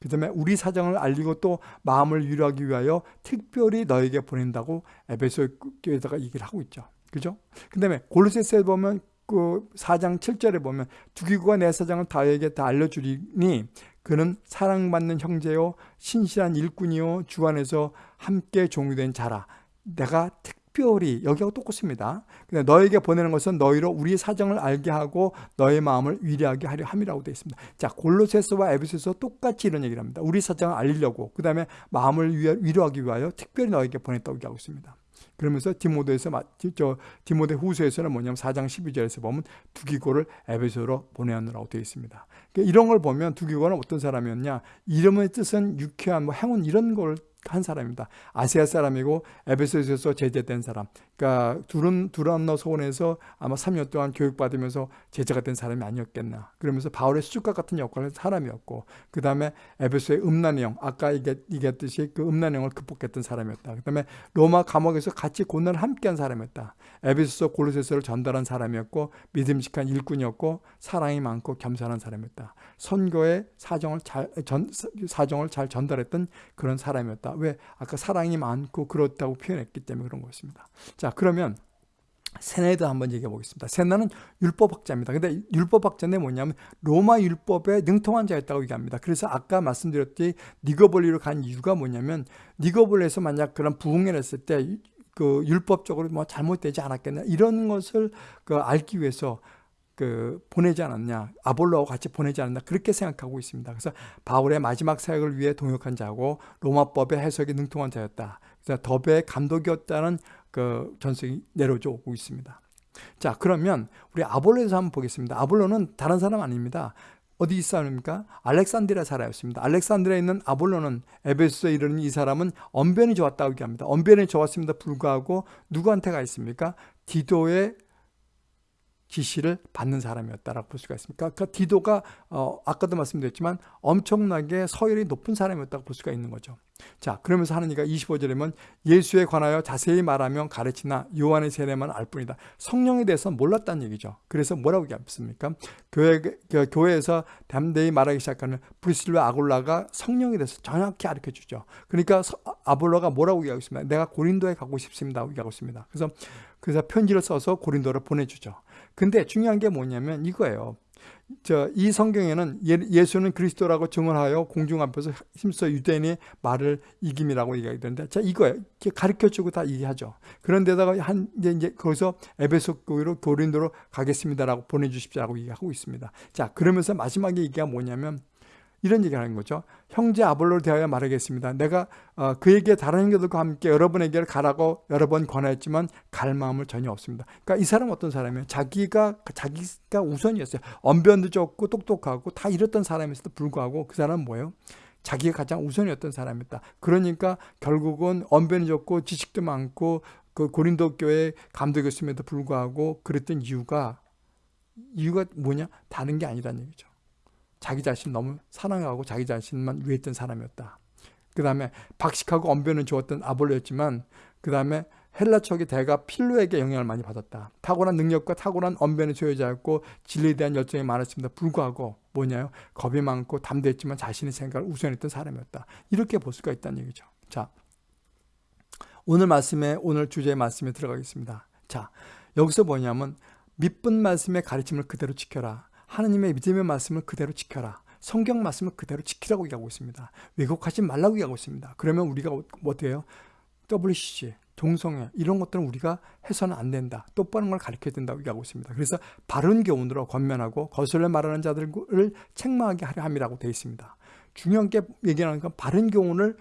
그 다음에 우리 사정을 알리고 또 마음을 위로하기 위하여 특별히 너에게 보낸다고 에베소 교회에다가 얘기를 하고 있죠. 그죠? 그 다음에 골로새서에 보면 그 4장 7절에 보면 두기고가 내 사정을 다에게 다 알려주리니 그는 사랑받는 형제요 신실한 일꾼이요 주 안에서 함께 종유된 자라 내가 특 특별히 여기하고 똑같습니다. 근데 너에게 보내는 것은 너희로 우리 사정을 알게 하고 너의 마음을 위로하게 하려 함이라고 되어 있습니다. 자 골로새서와 에베소서 똑같이 이런 얘기를 합니다. 우리 사정을 알리려고 그 다음에 마음을 위로하기 위하여 특별히 너에게 보냈다고 얘기하고 있습니다. 그러면서 디모데에서 저 디모데 후서에서는 뭐냐면 4장 12절에서 보면 두기고를 에베소로 보내느라고 되어 있습니다. 그러니까 이런 걸 보면 두기고는 어떤 사람이었냐? 이름의 뜻은 유쾌한 뭐 행운 이런 걸 한 사람입니다. 아시아 사람이고 에베소에서 제자된 사람. 그러니까 두른 두란노 소원에서 아마 3년 동안 교육받으면서 제자가 된 사람이 아니었겠나. 그러면서 바울의 수족과 같은 역할을 한 사람이었고 그 다음에 에베소의 음란의 영, 아까 얘기했듯이 그 음란의 영을 극복했던 사람이었다. 그 다음에 로마 감옥에서 같이 고난을 함께한 사람이었다. 에베소서 골로새서를 전달한 사람이었고 믿음직한 일꾼이었고 사랑이 많고 겸손한 사람이었다. 선교의 사정을 잘 전, 사정을 잘 전달했던 그런 사람이었다. 왜? 아까 사랑이 많고 그렇다고 표현했기 때문에 그런 것입니다. 자, 그러면 세나에도 한번 얘기해 보겠습니다. 세나는 율법학자입니다. 근데 율법학자인데 뭐냐면 로마 율법에 능통한 자였다고 얘기합니다. 그래서 아까 말씀드렸듯이 니거볼리로 간 이유가 뭐냐면 니거볼리에서 만약 그런 부흥을 했을 때 그 율법적으로 뭐 잘못되지 않았겠냐 이런 것을 그 알기 위해서 그 보내지 않았냐 아볼로하고 같이 보내지 않았나 그렇게 생각하고 있습니다. 그래서 바울의 마지막 사역을 위해 동역한 자고 로마법의 해석에 능통한 자였다. 그래서 덥의 감독이었다는 그 전설이 내려져 오고 있습니다. 자 그러면 우리 아볼로에서 한번 보겠습니다. 아볼로는 다른 사람 아닙니다. 어디 있습니까? 알렉산드리아 사라였습니다. 알렉산드리아에 있는 아볼로는 에베소에 이르는 이 사람은 언변이 좋았다고 얘기합니다. 언변이 좋았습니다. 불구하고 누구한테 가 있습니까? 디도의 지시를 받는 사람이었다라고 볼 수가 있습니다. 그러니까 디도가 어, 아까도 말씀드렸지만 엄청나게 서열이 높은 사람이었다고 볼 수가 있는 거죠. 자, 그러면서 하느니가 25절에면 예수에 관하여 자세히 말하면 가르치나 요한의 세례만 알 뿐이다. 성령에 대해서 몰랐다는 얘기죠. 그래서 뭐라고 얘기했습니까? 교회, 교회에서 담대히 말하기 시작하는 브리슬과 아골라가 성령에 대해서 정확히 가르쳐 주죠. 그러니까 아볼로가 뭐라고 얘기하고 있습니다. 내가 고린도에 가고 싶습니다. 얘기하고 있습니다. 그래서 그래서 편지를 써서 고린도를 보내주죠. 근데 중요한 게 뭐냐면 이거예요. 저, 이 성경에는 예, 수는 그리스도라고 증언하여 공중 앞에서 힘써 유대인의 말을 이김이라고 얘기하게 되는데, 자, 이거예요. 가르쳐 주고 다 얘기하죠. 그런데다가 한, 이제, 이제 거기서 에베소 교회로 고린도로 가겠습니다라고 보내주십시오라고 얘기하고 있습니다. 자, 그러면서 마지막에 얘기가 뭐냐면, 이런 얘기를 하는 거죠. 형제 아볼로를 대하여 말하겠습니다. 내가 어, 그에게 다른 형제들과 함께 여러분에게 가라고 여러 번 권하였지만 갈 마음을 전혀 없습니다. 그러니까 이 사람은 어떤 사람이에요? 자기가 자기가 우선이었어요. 언변도 좋고 똑똑하고 다 이랬던 사람에서도 불구하고 그 사람은 뭐예요? 자기가 가장 우선이었던 사람이었다. 그러니까 결국은 언변이 좋고 지식도 많고 그 고린도 교회 감독이었음에도 불구하고 그랬던 이유가 이유가 뭐냐? 다른 게 아니라는 얘기죠. 자기 자신 너무 사랑하고 자기 자신만 위했던 사람이었다. 그 다음에 박식하고 언변을 주었던 아볼로였지만 그 다음에 헬라 척의 대가 필로에게 영향을 많이 받았다. 탁월한 능력과 탁월한 언변의 소유자였고 진리에 대한 열정이 많았습니다. 불구하고 뭐냐요? 겁이 많고 담대했지만 자신의 생각을 우선했던 사람이었다. 이렇게 볼 수가 있다는 얘기죠. 자, 오늘 말씀에 오늘 주제의 말씀에 들어가겠습니다. 자, 여기서 뭐냐면 밑분 말씀의 가르침을 그대로 지켜라. 하느님의 믿음의 말씀을 그대로 지켜라. 성경 말씀을 그대로 지키라고 얘기하고 있습니다. 왜곡하지 말라고 얘기하고 있습니다. 그러면 우리가 뭐 돼요? WCG, 동성애 이런 것들은 우리가 해서는 안 된다. 똑바른 걸 가르쳐야 된다고 얘기하고 있습니다. 그래서 바른 교훈으로 권면하고 거슬러 말하는 자들을 책망하게 하려 함이라고 되어 있습니다. 중요한 게 얘기하는 건 바른 교훈을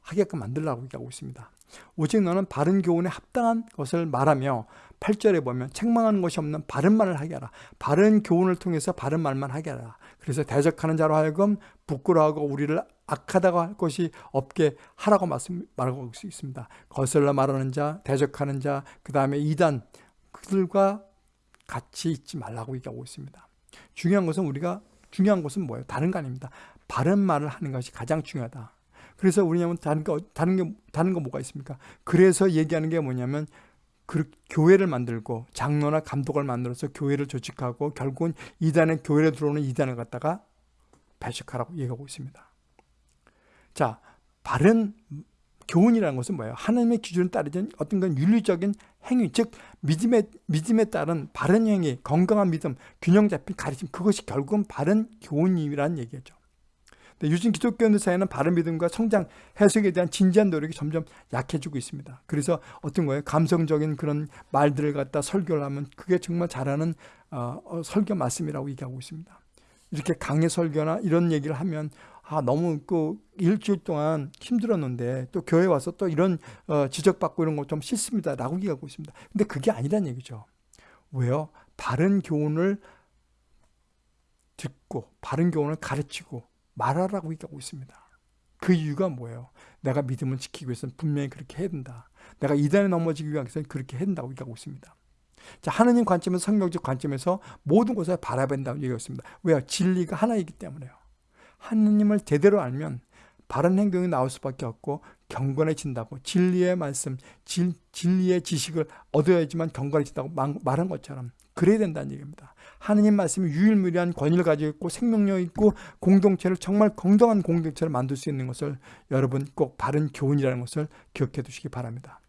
하게끔 만들라고 얘기하고 있습니다. 오직 너는 바른 교훈에 합당한 것을 말하며 8절에 보면 책망하는 것이 없는 바른 말을 하게 하라. 바른 교훈을 통해서 바른 말만 하게 하라. 그래서 대적하는 자로 하여금 부끄러워하고 우리를 악하다고 할 것이 없게 하라고 말씀, 말하고 있습니다. 거슬러 말하는 자, 대적하는 자, 그 다음에 이단, 그들과 같이 있지 말라고 얘기하고 있습니다. 중요한 것은 우리가, 중요한 것은 뭐예요? 다른 거 아닙니다. 바른 말을 하는 것이 가장 중요하다. 그래서 우리냐면 다른 거 다른 게 다른 거 뭐가 있습니까? 그래서 얘기하는 게 뭐냐면 그 교회를 만들고 장로나 감독을 만들어서 교회를 조직하고 결국은 이단의 교회에 들어오는 이단을 갖다가 배식하라고 얘기하고 있습니다. 자, 바른 교훈이라는 것은 뭐예요? 하나님의 기준을 따르는 어떤 건 윤리적인 행위, 즉 믿음에 믿음에 따른 바른 행위, 건강한 믿음, 균형 잡힌 가르침 그것이 결국은 바른 교훈이라는 얘기죠. 요즘 기독교인들 사이에는 바른 믿음과 성장, 해석에 대한 진지한 노력이 점점 약해지고 있습니다. 그래서 어떤 거예요? 감성적인 그런 말들을 갖다 설교를 하면 그게 정말 잘하는 어, 어, 설교 말씀이라고 얘기하고 있습니다. 이렇게 강의 설교나 이런 얘기를 하면 아 너무 그 일주일 동안 힘들었는데 또 교회 와서 또 이런 어, 지적받고 이런 거 좀 싫습니다 라고 얘기하고 있습니다. 근데 그게 아니란 얘기죠. 왜요? 바른 교훈을 듣고 바른 교훈을 가르치고 말하라고 얘기하고 있습니다. 그 이유가 뭐예요? 내가 믿음을 지키기 위해서는 분명히 그렇게 해야 된다. 내가 이단에 넘어지기 위해서는 그렇게 해야 된다고 얘기하고 있습니다. 자, 하느님 관점에서 성경적 관점에서 모든 것을 바라본다고 얘기하고 있습니다. 왜요? 진리가 하나이기 때문에요. 하느님을 제대로 알면 바른 행동이 나올 수밖에 없고 경건해진다고 진리의 말씀, 진, 진리의 지식을 얻어야지만 경건해진다고 말한 것처럼 그래야 된다는 얘기입니다. 하느님 말씀이 유일무이한 권위를 가지고 있고 생명력 있고 공동체를 정말 건강한 공동체를 만들 수 있는 것을 여러분 꼭 바른 교훈이라는 것을 기억해 두시기 바랍니다.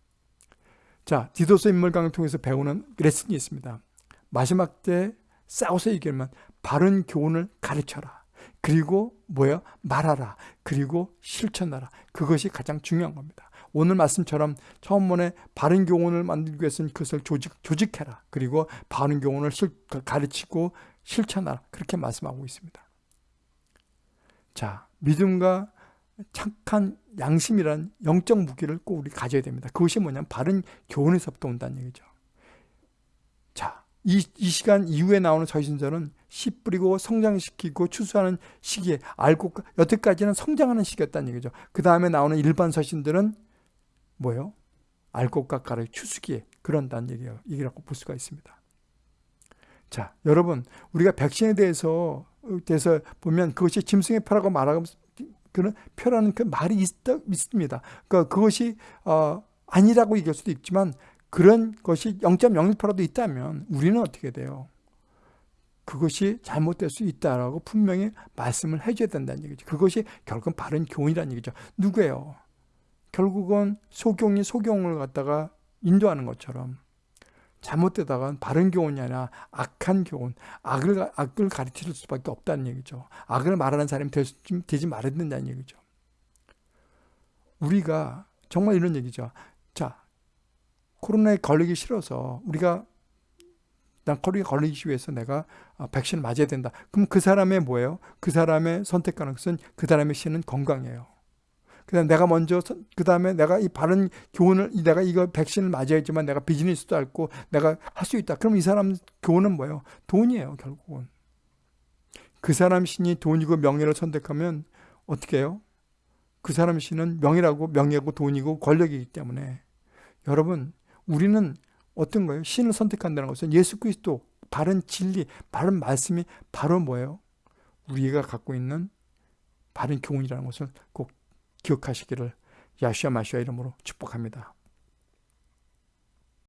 자, 디도서 인물 강을 통해서 배우는 레슨이 있습니다. 마지막 때 싸워서 얘기하면 바른 교훈을 가르쳐라. 그리고 뭐야? 말하라. 그리고 실천하라. 그것이 가장 중요한 겁니다. 오늘 말씀처럼 처음번에 바른 교훈을 만들기 위해서는 그것을 조직, 조직해라. 그리고 바른 교훈을 실, 가르치고 실천하라. 그렇게 말씀하고 있습니다. 자, 믿음과 착한 양심이란 영적 무기를 꼭 우리 가져야 됩니다. 그것이 뭐냐면 바른 교훈에서부터 온다는 얘기죠. 자, 이, 이 시간 이후에 나오는 서신서는 씨 뿌리고 성장시키고 추수하는 시기에 알고 여태까지는 성장하는 시기였다는 얘기죠. 그 다음에 나오는 일반 서신들은 뭐예요? 알곡 깎아의 추수기에 그런다는 얘기예요. 얘기라고 볼 수가 있습니다. 자, 여러분, 우리가 백신에 대해서 대해서 보면 그것이 짐승의 표라고 말하고 그런 표라는 그 말이 있, 있습니다. 그러니까 그것이 어, 아니라고 얘기할 수도 있지만 그런 것이 0.01%라도 있다면 우리는 어떻게 돼요? 그것이 잘못될 수 있다라고 분명히 말씀을 해줘야 된다는 얘기죠. 그것이 결국은 바른 교훈이라는 얘기죠. 누구예요? 결국은 소경이 소경을 갖다가 인도하는 것처럼 잘못되다가 바른 교훈이 아니라 악한 교훈, 악을, 악을 가르칠 수밖에 없다는 얘기죠. 악을 말하는 사람이 될, 되지 말아야 된다는 얘기죠. 우리가 정말 이런 얘기죠. 자, 코로나에 걸리기 싫어서 우리가 난 코로나에 걸리기 위해서 내가 아, 백신을 맞아야 된다. 그럼 그 사람의 뭐예요? 그 사람의 선택하는 것은 그 사람의 신은 건강이에요. 그다음 내가 먼저 그 다음에 내가 이 바른 교훈을 내가 이거 백신을 맞아야지만 내가 비즈니스도 할고 내가 할 수 있다. 그럼 이 사람 교훈은 뭐예요? 돈이에요 결국은. 그 사람 신이 돈이고 명예를 선택하면 어떻게 해요? 그 사람 신은 명예라고 명예고 돈이고 권력이기 때문에 여러분 우리는 어떤 거예요? 신을 선택한다는 것은 예수 그리스도 바른 진리, 바른 말씀이 바로 뭐예요? 우리가 갖고 있는 바른 교훈이라는 것을 꼭 기억하시기를 야시아 마시아 이름으로 축복합니다.